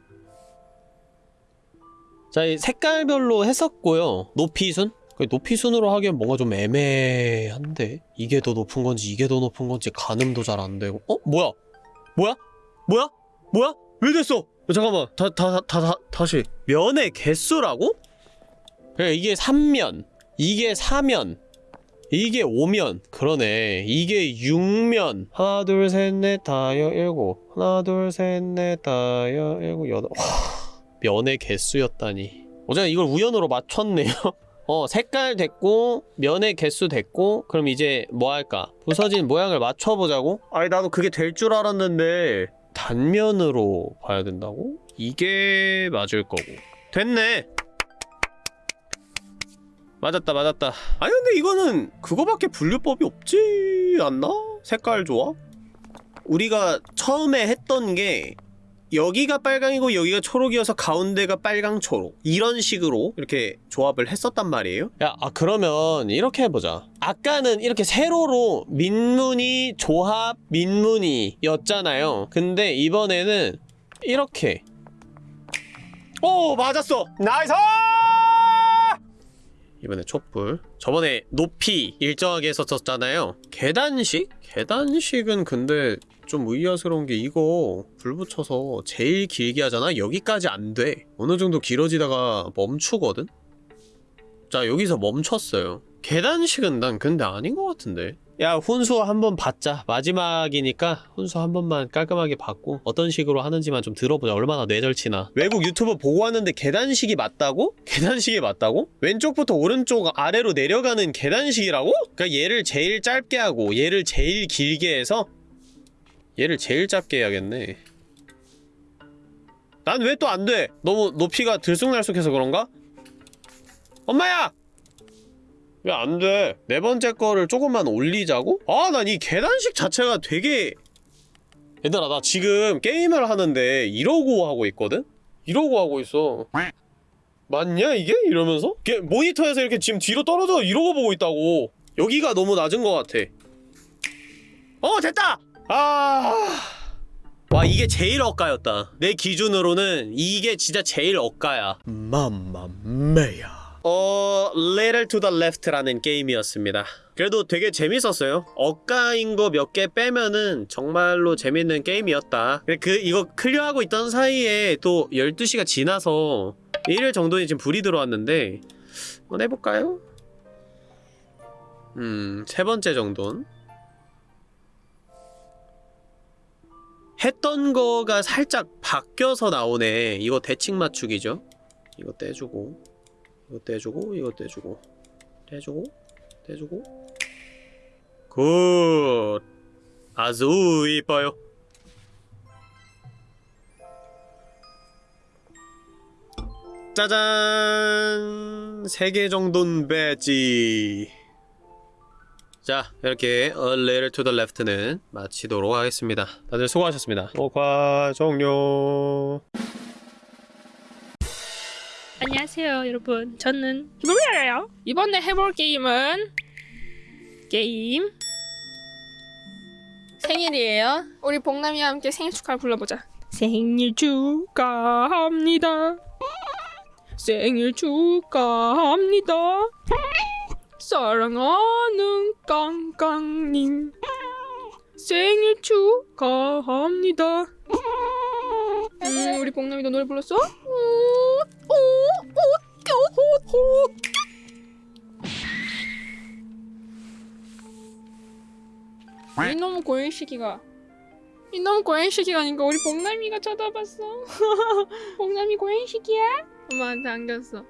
자, 이 색깔별로 했었고요 높이 순? 그 높이 순으로 하기엔 뭔가 좀 애매한데? 이게 더 높은 건지 이게 더 높은 건지 가늠도 잘 안 되고 어? 뭐야? 뭐야? 뭐야? 뭐야? 왜 됐어? 어, 잠깐만 다 다 다 다 다시 면의 개수라고? 그래 이게 3면 이게 4면 이게 5면 그러네. 이게 6면. 하나 둘 셋 넷 다여 일곱. 하나 둘 셋 넷 다여 일곱 여덟. 와 면의 개수였다니. 어제 이걸 우연으로 맞췄네요. (laughs) 어 색깔 됐고 면의 개수 됐고 그럼 이제 뭐 할까? 부서진 모양을 맞춰보자고? 아니 나도 그게 될 줄 알았는데. 단면으로 봐야 된다고? 이게 맞을 거고. 됐네 맞았다 맞았다. 아니 근데 이거는 그거밖에 분류법이 없지 않나? 색깔 조합? 우리가 처음에 했던 게 여기가 빨강이고 여기가 초록이어서 가운데가 빨강 초록. 이런 식으로 이렇게 조합을 했었단 말이에요. 야 아, 그러면 이렇게 해보자. 아까는 이렇게 세로로 민무늬 조합 민무늬 였잖아요. 근데 이번에는 이렇게. 오 맞았어. nice 이번에 촛불 저번에 높이 일정하게 했었잖아요 계단식? 계단식은 근데 좀 의아스러운 게 이거 불 붙여서 제일 길게 하잖아? 여기까지 안 돼. 어느 정도 길어지다가 멈추거든? 자, 여기서 멈췄어요. 계단식은 난 근데 아닌 것 같은데. 야, 훈수 한번 받자. 마지막이니까 훈수 한 번만 깔끔하게 받고 어떤 식으로 하는지만 좀 들어보자. 얼마나 뇌절치나. 외국 유튜브 보고 왔는데 계단식이 맞다고? (laughs) 계단식이 맞다고? 왼쪽부터 오른쪽 아래로 내려가는 계단식이라고? 그러니까 얘를 제일 짧게 하고 얘를 제일 길게 해서 얘를 제일 짧게 해야겠네 난 왜 또 안 돼? 너무 높이가 들쑥날쑥해서 그런가? 엄마야! 왜 안 돼? 네 번째 거를 조금만 올리자고? 아, 난 이 계단식 자체가 되게 얘들아, 나 지금 게임을 하는데 이러고 하고 있거든? 이러고 하고 있어 맞냐, 이게? 이러면서? 이게 모니터에서 이렇게 지금 뒤로 떨어져 이러고 보고 있다고 여기가 너무 낮은 것 같아 어, 됐다! 아... 와 이게 제일 억가였다 내 기준으로는 이게 진짜 제일 억가야 맘마메야 어... Little to the Left라는 게임이었습니다. 그래도 되게 재밌었어요. 억가인 거 몇 개 빼면은 정말로 재밌는 게임이었다. 그 이거 클리어하고 있던 사이에 또 12시가 지나서 1일 정도는 지금 불이 들어왔는데 한번 해볼까요? 음... 세 번째 정도는? 했던 거가 살짝 바뀌어서 나오네. 이거 대칭 맞추기죠? 이거 떼주고 이거 떼주고 이거 떼주고. 떼주고 떼주고. good! 아주 이뻐요. 짜잔! 3개 정도는 배지. 자 이렇게 A Little to the Left는 마치도록 하겠습니다. 다들 수고하셨습니다. 녹화 종료 안녕하세요 여러분. 저는 김범이에요? 이번에 해볼 게임은 게임 생일이에요. 우리 복남이와 함께 생일 축하를 불러보자. 생일 축하합니다. 생일 축하합니다. 사랑하는 깡깡님. 생일 축하합니다. 음, 우리 복남이 너 노래 불렀어? 이놈 고행시기가 이놈 고행시기가니까 우리 복남이가 쳐다봤어. (laughs) 복남이 고행시기야? 엄마한테 안겼어.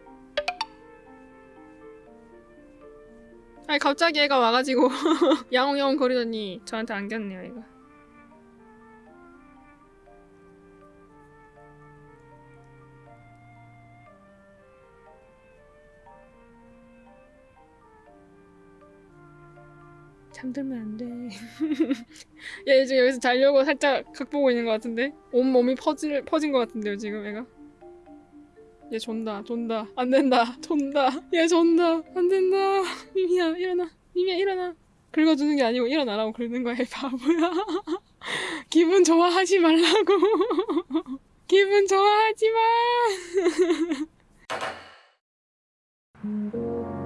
아니 갑자기 애가 와가지고 (laughs) 야옹야옹 거리더니 저한테 안겼네요 얘가 잠들면 안 돼. (laughs) 얘 지금 여기서 자려고 살짝 각보고 있는 것 같은데? 온몸이 퍼질, 퍼진 것 같은데요, 지금 애가? 얘 존다, 존다. 안 된다, (laughs) 존다. 얘 존다, 안 된다. (laughs) 미미야, 일어나. 미미야, 일어나. 긁어주는 게 아니고 일어나라고 긁는 거야, 바보야. 기분 좋아하지 말라고. 기분 좋아하지 마.